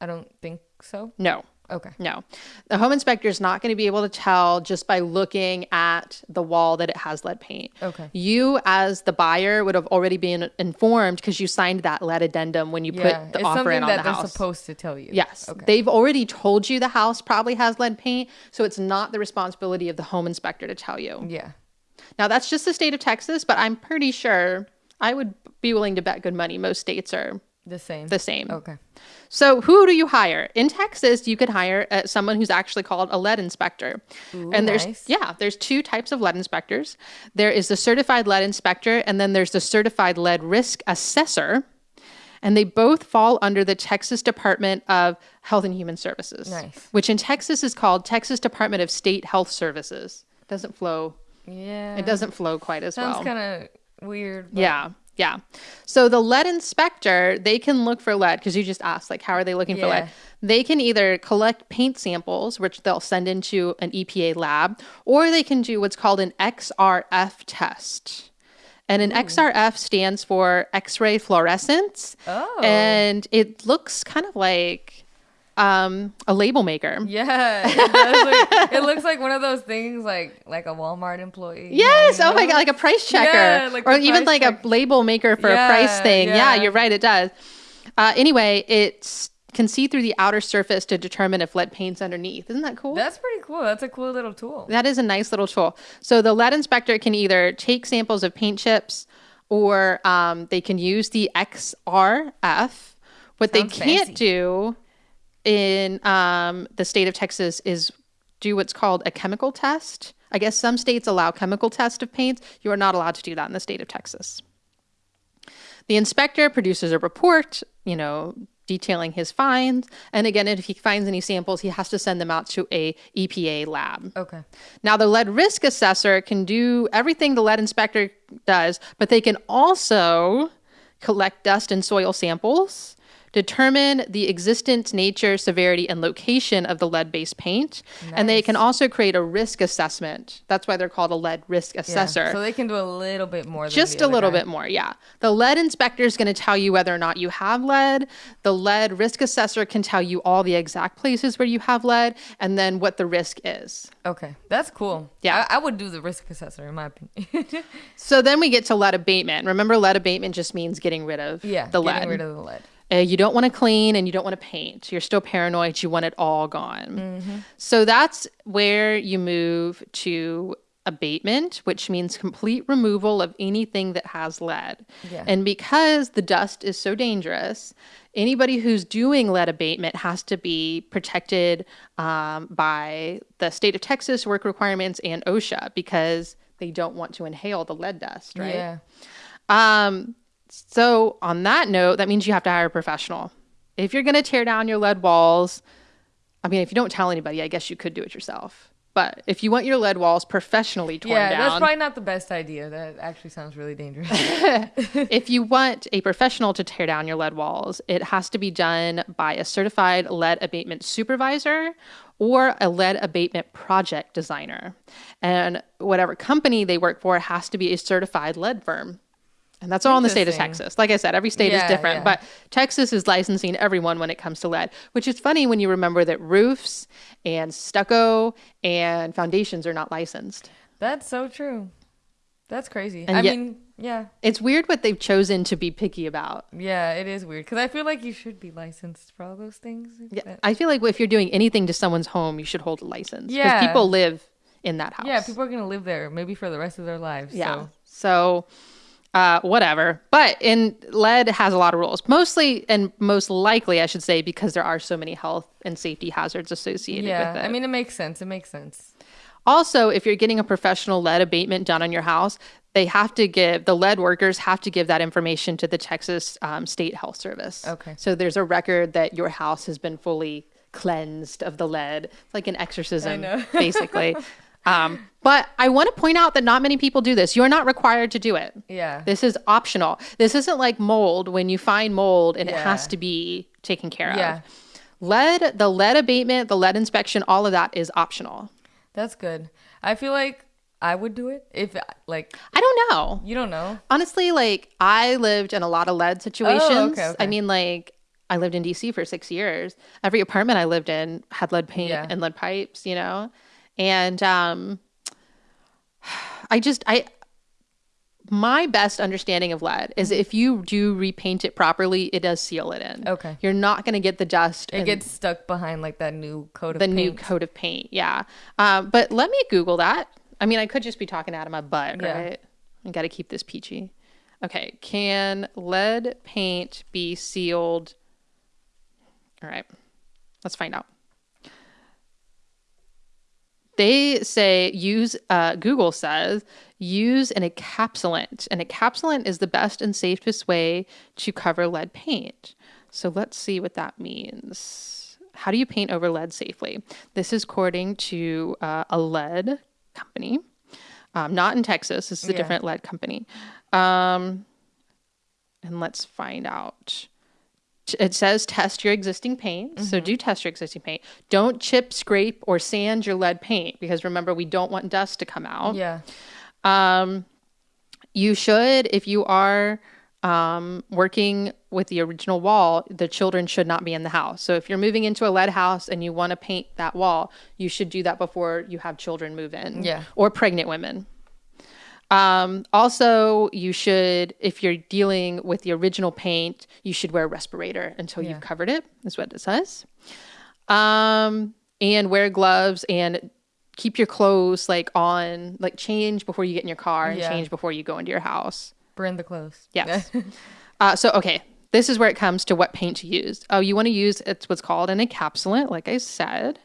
B: I don't think so.
A: No.
B: Okay.
A: No. The home inspector is not going to be able to tell just by looking at the wall that it has lead paint.
B: Okay.
A: You, as the buyer, would have already been informed because you signed that lead addendum when you
B: Yeah.
A: put the offer
B: something
A: in on
B: that they're supposed to tell you.
A: Yes.
B: Okay.
A: They've already told you the house probably has lead paint, so it's not the responsibility of the home inspector to tell you.
B: yeah.
A: Now, that's just the state of Texas, but I'm pretty sure I would be willing to bet good money most states are
B: The same.
A: the same.
B: Okay.
A: So, who do you hire? In Texas, you could hire uh, someone who's actually called a lead inspector. and there's
B: nice.
A: yeah, there's two types of lead inspectors. There is the certified lead inspector and then there's the certified lead risk assessor. And they both fall under the Texas Department of Health and Human Services,
B: Nice.
A: which in Texas is called Texas Department of State Health Services. Doesn't flow.
B: Yeah.
A: It doesn't flow quite as
B: Sounds
A: well.
B: kind of weird. but-
A: Yeah, yeah. So the lead inspector, they can look for lead because you just asked, like, how are they looking for lead? They can either collect paint samples, which they'll send into an EPA lab, or they can do what's called an XRF test. And an XRF stands for X ray fluorescence.
B: Oh.
A: And it looks kind of like um, a label maker.
B: Yeah, it, it looks like one of those things, like like a Walmart employee.
A: Yes.
B: you
A: Oh my god, like a price checker,
B: Yeah, like
A: or even like
B: check.
A: a label maker for a price thing. Yeah.
B: yeah.
A: you're right. It does. Uh, anyway, it can see through the outer surface to determine if lead paint's underneath. Isn't that cool?
B: That's pretty cool. That's a cool little tool.
A: that is a nice little tool. So the lead inspector can either take samples of paint chips, or um, they can use the XRF. What they can't
B: fancy.
A: do in um, the state of Texas is do what's called a chemical test. I guess some states allow chemical test of paints. You are not allowed to do that in the state of Texas. The inspector produces a report, you know, detailing his finds. And again, if he finds any samples, he has to send them out to a EPA lab.
B: Okay.
A: Now, the lead risk assessor can do everything the lead inspector does, but they can also collect dust and soil samples, determine the existence, nature, severity, and location of the lead based paint, and they can also create a risk assessment. That's why they're called a lead risk
B: Yeah.
A: assessor.
B: So they can do a little bit more. Than
A: Just a little
B: guy.
A: bit more, yeah. The lead inspector is going to tell you whether or not you have lead. The lead risk assessor can tell you all the exact places where you have lead and then what the risk is.
B: Okay, that's cool.
A: Yeah.
B: I, I would do the risk assessor in my opinion.
A: So then we get to lead abatement. Remember, lead abatement just means getting rid of
B: yeah,
A: the
B: getting rid of the lead.
A: Uh, you don't want to clean and you don't want to paint. You're still paranoid. You want it all gone.
B: Mm-hmm.
A: So that's where you move to abatement, which means complete removal of anything that has lead.
B: Yeah.
A: And because the dust is so dangerous, anybody who's doing lead abatement has to be protected um, by the state of Texas work requirements and OSHA because they don't want to inhale the lead dust, right?
B: Yeah.
A: Um, so on that note, that means you have to hire a professional. If you're going to tear down your lead walls, I mean, if you don't tell anybody, I guess you could do it yourself. But if you want your lead walls professionally torn down.
B: Yeah, that's probably not the best idea. That actually sounds really dangerous.
A: if you want a professional to tear down your lead walls, it has to be done by a certified lead abatement supervisor or a lead abatement project designer. And whatever company they work for has to be a certified lead firm. And that's all in the state of Texas. Like I said, every state is different,
B: yeah.
A: but Texas is licensing everyone when it comes to lead, which is funny when you remember that roofs and stucco and foundations are not licensed.
B: That's so true. That's crazy.
A: And
B: I
A: yet-
B: mean, yeah,
A: It's weird what they've chosen to be picky about.
B: yeah, it is weird because I feel like you should be licensed for all those things.
A: Yeah, I feel like if you're doing anything to someone's home, you should hold a license. Because
B: Yeah.
A: people live in that house.
B: yeah, people are gonna live there maybe for the rest of their lives.
A: Yeah.
B: So.
A: So, uh, whatever. But in lead has a lot of rules. Mostly and most likely, I should say, because there are so many health and safety hazards associated
B: Yeah,
A: with it.
B: I mean, it makes sense. It makes sense.
A: Also, if you're getting a professional lead abatement done on your house, they have to give the lead workers have to give that information to the Texas um, State Health Service.
B: Okay.
A: So there's a record that your house has been fully cleansed of the lead. It's like an exorcism, basically. Um, but I want to point out that not many people do this. You're not required to do it.
B: Yeah.
A: This is optional. This isn't like mold when you find mold and it has to be taken care
B: Yeah.
A: of. Lead, the lead abatement, the lead inspection, all of that is optional.
B: That's good. I feel like I would do it if like
A: I don't know.
B: you don't know.
A: Honestly, like I lived in a lot of lead situations.
B: Oh, okay,
A: I mean, like I lived in DC for six years. Every apartment I lived in had lead paint
B: Yeah.
A: and lead pipes, you know? And um I just I my best understanding of lead is if you do repaint it properly, it does seal it in.
B: Okay.
A: You're not gonna get the dust
B: It gets stuck behind like that new coat of
A: the
B: paint.
A: new coat of paint. Yeah. Um, but let me Google that. I mean, I could just be talking out of my butt,
B: Yeah.
A: right? I got to keep this peachy. Okay. Can lead paint be sealed? All right. Let's find out. They say use, uh, Google says, use an encapsulant. An encapsulant is the best and safest way to cover lead paint. So let's see what that means. How do you paint over lead safely? This is according to uh, a lead company, um, not in Texas. This is a
B: Yeah.
A: different lead company. Um, and let's find out. It says test your existing paint. So do test your existing paint. Don't chip, scrape, or sand your lead paint because remember, we don't want dust to come out.
B: Yeah.
A: Um, you should, if you are um, working with the original wall, the children should not be in the house. So if you're moving into a lead house and you want to paint that wall, you should do that before you have children move in.
B: Yeah.
A: Or pregnant women. Um, also, you should, if you're dealing with the original paint, you should wear a respirator until
B: Yeah.
A: you've covered it, is what it says. Um, and wear gloves and keep your clothes like on, like change before you get in your car and
B: Yeah.
A: change before you go into your house.
B: Burn the clothes.
A: Yes. uh, so, okay, this is where it comes to what paint to use. Oh, you want to use it's what's called an encapsulant, like I said.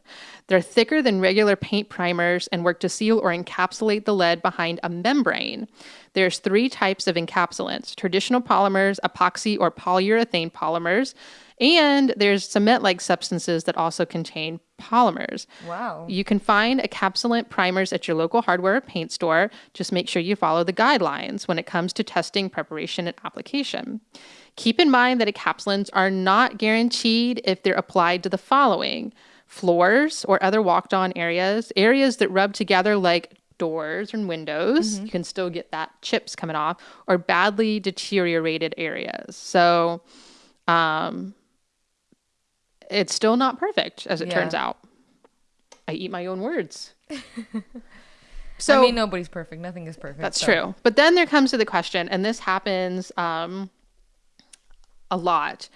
A: They're thicker than regular paint primers and work to seal or encapsulate the lead behind a membrane. There's three types of encapsulants: traditional polymers, epoxy or polyurethane polymers, and there's cement-like substances that also contain polymers.
B: wow.
A: You can find encapsulant primers at your local hardware or paint store. Just make sure you follow the guidelines when it comes to testing, preparation, and application. Keep in mind that encapsulants are not guaranteed if they're applied to the following floors or other walked on areas, areas that rub together like doors and windows. You can still get that chips coming off, or badly deteriorated areas. So, um, it's still not perfect, as it
B: Yeah.
A: turns out. I eat my own words. so
B: I mean, nobody's perfect. Nothing is perfect.
A: that's
B: so-
A: true. But then there comes to the question, and this happens um, a lot.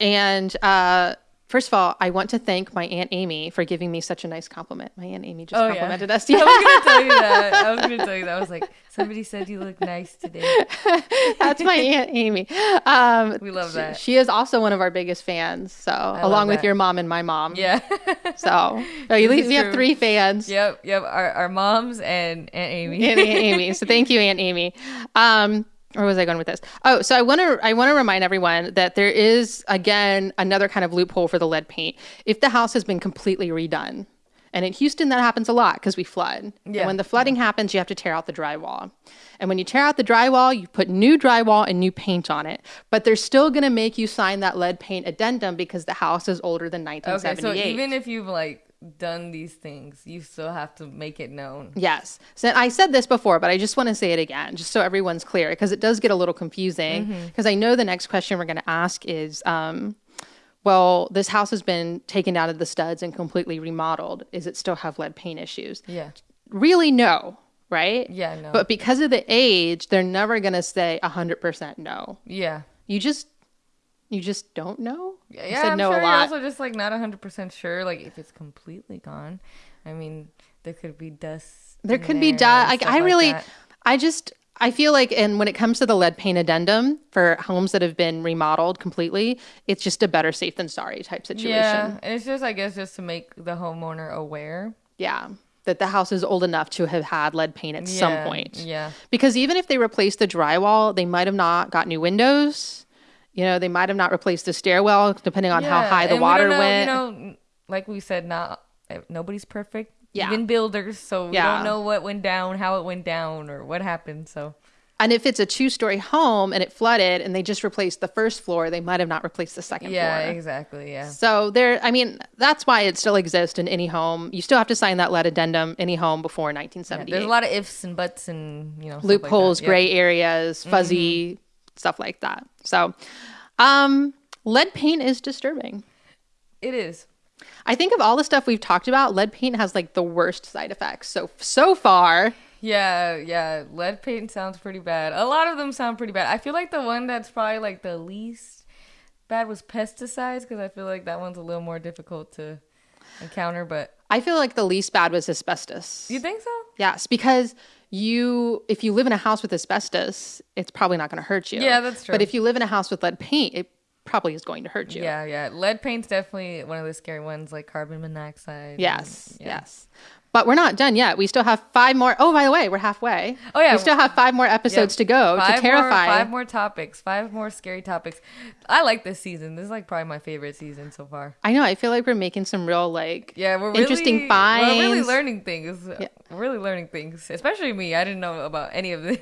A: And uh, First of all, I want to thank my Aunt Amy for giving me such a nice compliment. My Aunt Amy just
B: Oh, yeah.
A: complimented us.
B: I was gonna tell you that. I was gonna tell you that. I was like, somebody said you look nice today.
A: That's my Aunt Amy. Um,
B: We love that.
A: She is also one of our biggest fans. So,
B: love
A: along with your mom and my mom.
B: Yeah.
A: So,
B: This
A: leave, we have three fans.
B: yep. Yep. Our, our moms and Aunt Amy.
A: Aunt Amy. So thank you, Aunt Amy. Um, where was I going with this? Oh, so I want to I want to remind everyone that there is again another kind of loophole for the lead paint. If the house has been completely redone, and in Houston that happens a lot because we flood. And
B: Yeah.
A: when the flooding happens, you have to tear out the drywall. And when you tear out the drywall, you put new drywall and new paint on it. But they're still going to make you sign that lead paint addendum because the house is older than 1978.
B: Okay. So even if you've like done these things, you still have to make it known.
A: Yes. So I said this before, but I just want to say it again, just so everyone's clear, because it does get a little confusing. Because I know the next question we're going to ask is, um, well, this house has been taken out of the studs and completely remodeled. Is it still have lead paint issues?
B: Yeah.
A: Really, no. Right?
B: Yeah. No.
A: But because of the age, they're never going to say 100% no.
B: yeah.
A: You just, you just don't know.
B: Yeah, yeah,
A: said
B: I'm
A: no
B: sure
A: a
B: you're
A: lot.
B: also just like not hundred percent sure, like if it's completely gone. I mean, there could be dust.
A: There could be dust. Like I really,
B: that.
A: I just, I feel like, and when it comes to the lead paint addendum for homes that have been remodeled completely, it's just a better safe than sorry type situation.
B: Yeah, and it's just I guess just to make the homeowner aware.
A: Yeah. That the house is old enough to have had lead paint at some point.
B: Yeah.
A: Because even if they replaced the drywall, they might have not got new windows. You know, they might have not replaced the stairwell, depending on how high the
B: and we
A: water
B: don't know,
A: went.
B: You know, like we said, not eh, nobody's perfect.
A: Yeah.
B: Even builders, so we
A: Yeah.
B: don't know what went down, how it went down, or what happened. So
A: and if it's a two story home and it flooded and they just replaced the first floor, they might have not replaced the second
B: yeah,
A: floor.
B: exactly. Yeah.
A: So there, I mean, that's why it still exists in any home. You still have to sign that lead addendum any home before
B: Yeah,
A: 1978.
B: There's a lot of ifs and buts and you know
A: Loopholes,
B: like. Yeah. Mm-hmm.
A: gray areas, fuzzy stuff like that. So, um, lead paint is disturbing.
B: It is.
A: I think of all the stuff we've talked about, lead paint has like the worst side effects. So so far,
B: Yeah, yeah. Lead paint sounds pretty bad. A lot of them sound pretty bad. I feel like the one that's probably like the least bad was pesticides because I feel like that one's a little more difficult to encounter. But
A: I feel like the least bad was asbestos.
B: you think so?
A: Yes, because you if you live in a house with asbestos, it's probably not going to hurt you.
B: Yeah, that's true.
A: But if you live in a house with lead paint, it probably is going to hurt you.
B: Yeah, yeah. Lead paint's definitely one of the scary ones, like carbon monoxide.
A: Yes,
B: and- yeah.
A: yes. But we're not done yet. We still have five more. Oh, by the way, we're halfway.
B: Oh, yeah.
A: We still have five more episodes to go to terrify.
B: More, five more topics. Five more scary topics. I like this season. This is like probably my favorite season so far.
A: I know. I feel like we're making some real like
B: Yeah, we're really, interesting
A: finds.
B: We're really learning things. We're really learning things, especially me. I didn't know about any of this.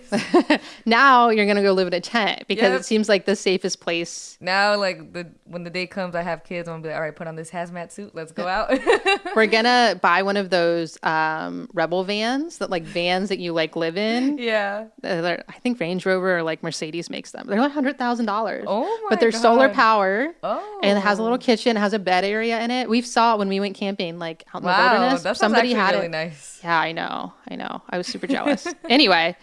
A: now you're gonna go live in a tent because
B: Yep.
A: it seems like the safest place.
B: now, like the when the day comes, I have kids. I'm gonna be like, all right, put on this hazmat suit. Let's go out.
A: We're gonna buy one of those um, rebel vans that like vans that you like live in.
B: yeah.
A: They're- I think Range Rover or like Mercedes makes them. They're like hundred thousand dollars.
B: Oh my
A: But they're solar
B: God.
A: power.
B: Oh.
A: And it has a little kitchen, it has a bed area in it. We saw it when we went camping, like out in the
B: Wow,
A: wilderness.
B: that
A: Somebody had
B: really
A: it.
B: nice.
A: Yeah, I know. I know. I was super jealous. anyway,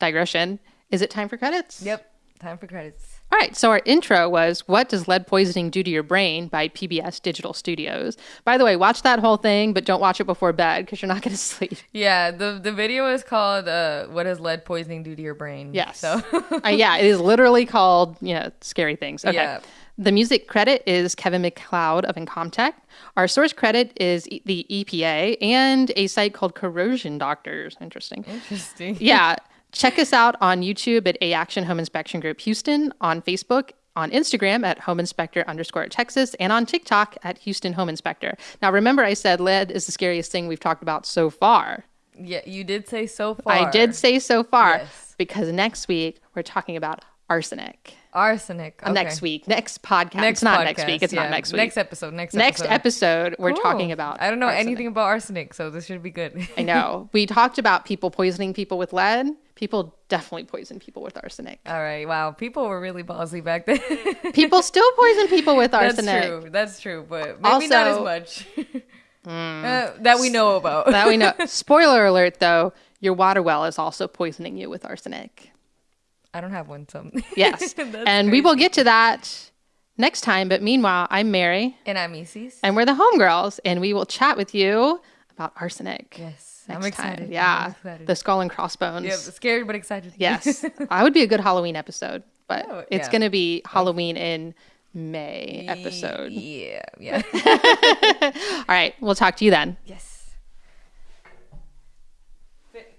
A: digression. Is it time for credits?
B: Yep. Time for credits.
A: All right. So our intro was "What Does Lead Poisoning Do to Your Brain?" by PBS Digital Studios. By the way, watch that whole thing, but don't watch it before bed because you're not going to sleep.
B: Yeah, the the video is called uh, "What Does Lead Poisoning Do to Your Brain?"
A: Yes.
B: So
A: uh, yeah, it is literally called you know scary things. Okay.
B: Yeah.
A: The music credit is Kevin MacLeod of Incompetech. Our source credit is E- the EPA and a site called Corrosion Doctors. Interesting.
B: interesting.
A: yeah. Check us out on YouTube at A Action Home Inspection Group Houston, on Facebook, on Instagram at Home Inspector underscore Texas, and on TikTok at Houston Home Inspector. Now, remember, I said lead is the scariest thing we've talked about so far.
B: Yeah, you did say so far.
A: I did say so far
B: Yes.
A: because next week we're talking about arsenic.
B: arsenic.
A: Uh, Next week, next podcast.
B: Next
A: it's not
B: podcast,
A: next week. It's
B: yeah.
A: not next week.
B: Next episode. Next
A: Next
B: episode.
A: episode, we're talking about.
B: I don't know
A: arsenic.
B: anything about arsenic, so this should be good.
A: I know. We talked about people poisoning people with lead. People definitely poison people with arsenic.
B: All right. Wow. People were really ballsy back then.
A: People still poison people with arsenic.
B: That's true. That's true. But maybe not as
A: Also-
B: much. Uh, that we know about.
A: that we know. Spoiler alert, though, your water well is also poisoning you with arsenic.
B: I don't have one, so
A: Yes. And we will get to that next time. But meanwhile, I'm Mary,
B: And I'm Isis.
A: and we're the homegirls, and we will chat with you about arsenic.
B: Yes,
A: Next
B: I'm
A: time.
B: excited.
A: Yeah.
B: I'm excited.
A: The skull and crossbones.
B: yeah, scared but excited.
A: Yes. I would be a good Halloween episode, but
B: Oh,
A: it's
B: yeah.
A: going to be Halloween in May episode.
B: Yeah, yeah.
A: All right. We'll talk to you then.
B: yes.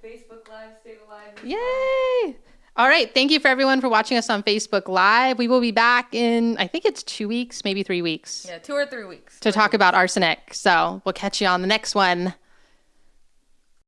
B: Facebook Live, stay alive.
A: Yay. All right. Thank you for everyone for watching us on Facebook Live. We will be back in, I think it's two weeks, maybe three weeks
B: Yeah, two or three weeks.
A: to talk about arsenic. So we'll catch you on the next one.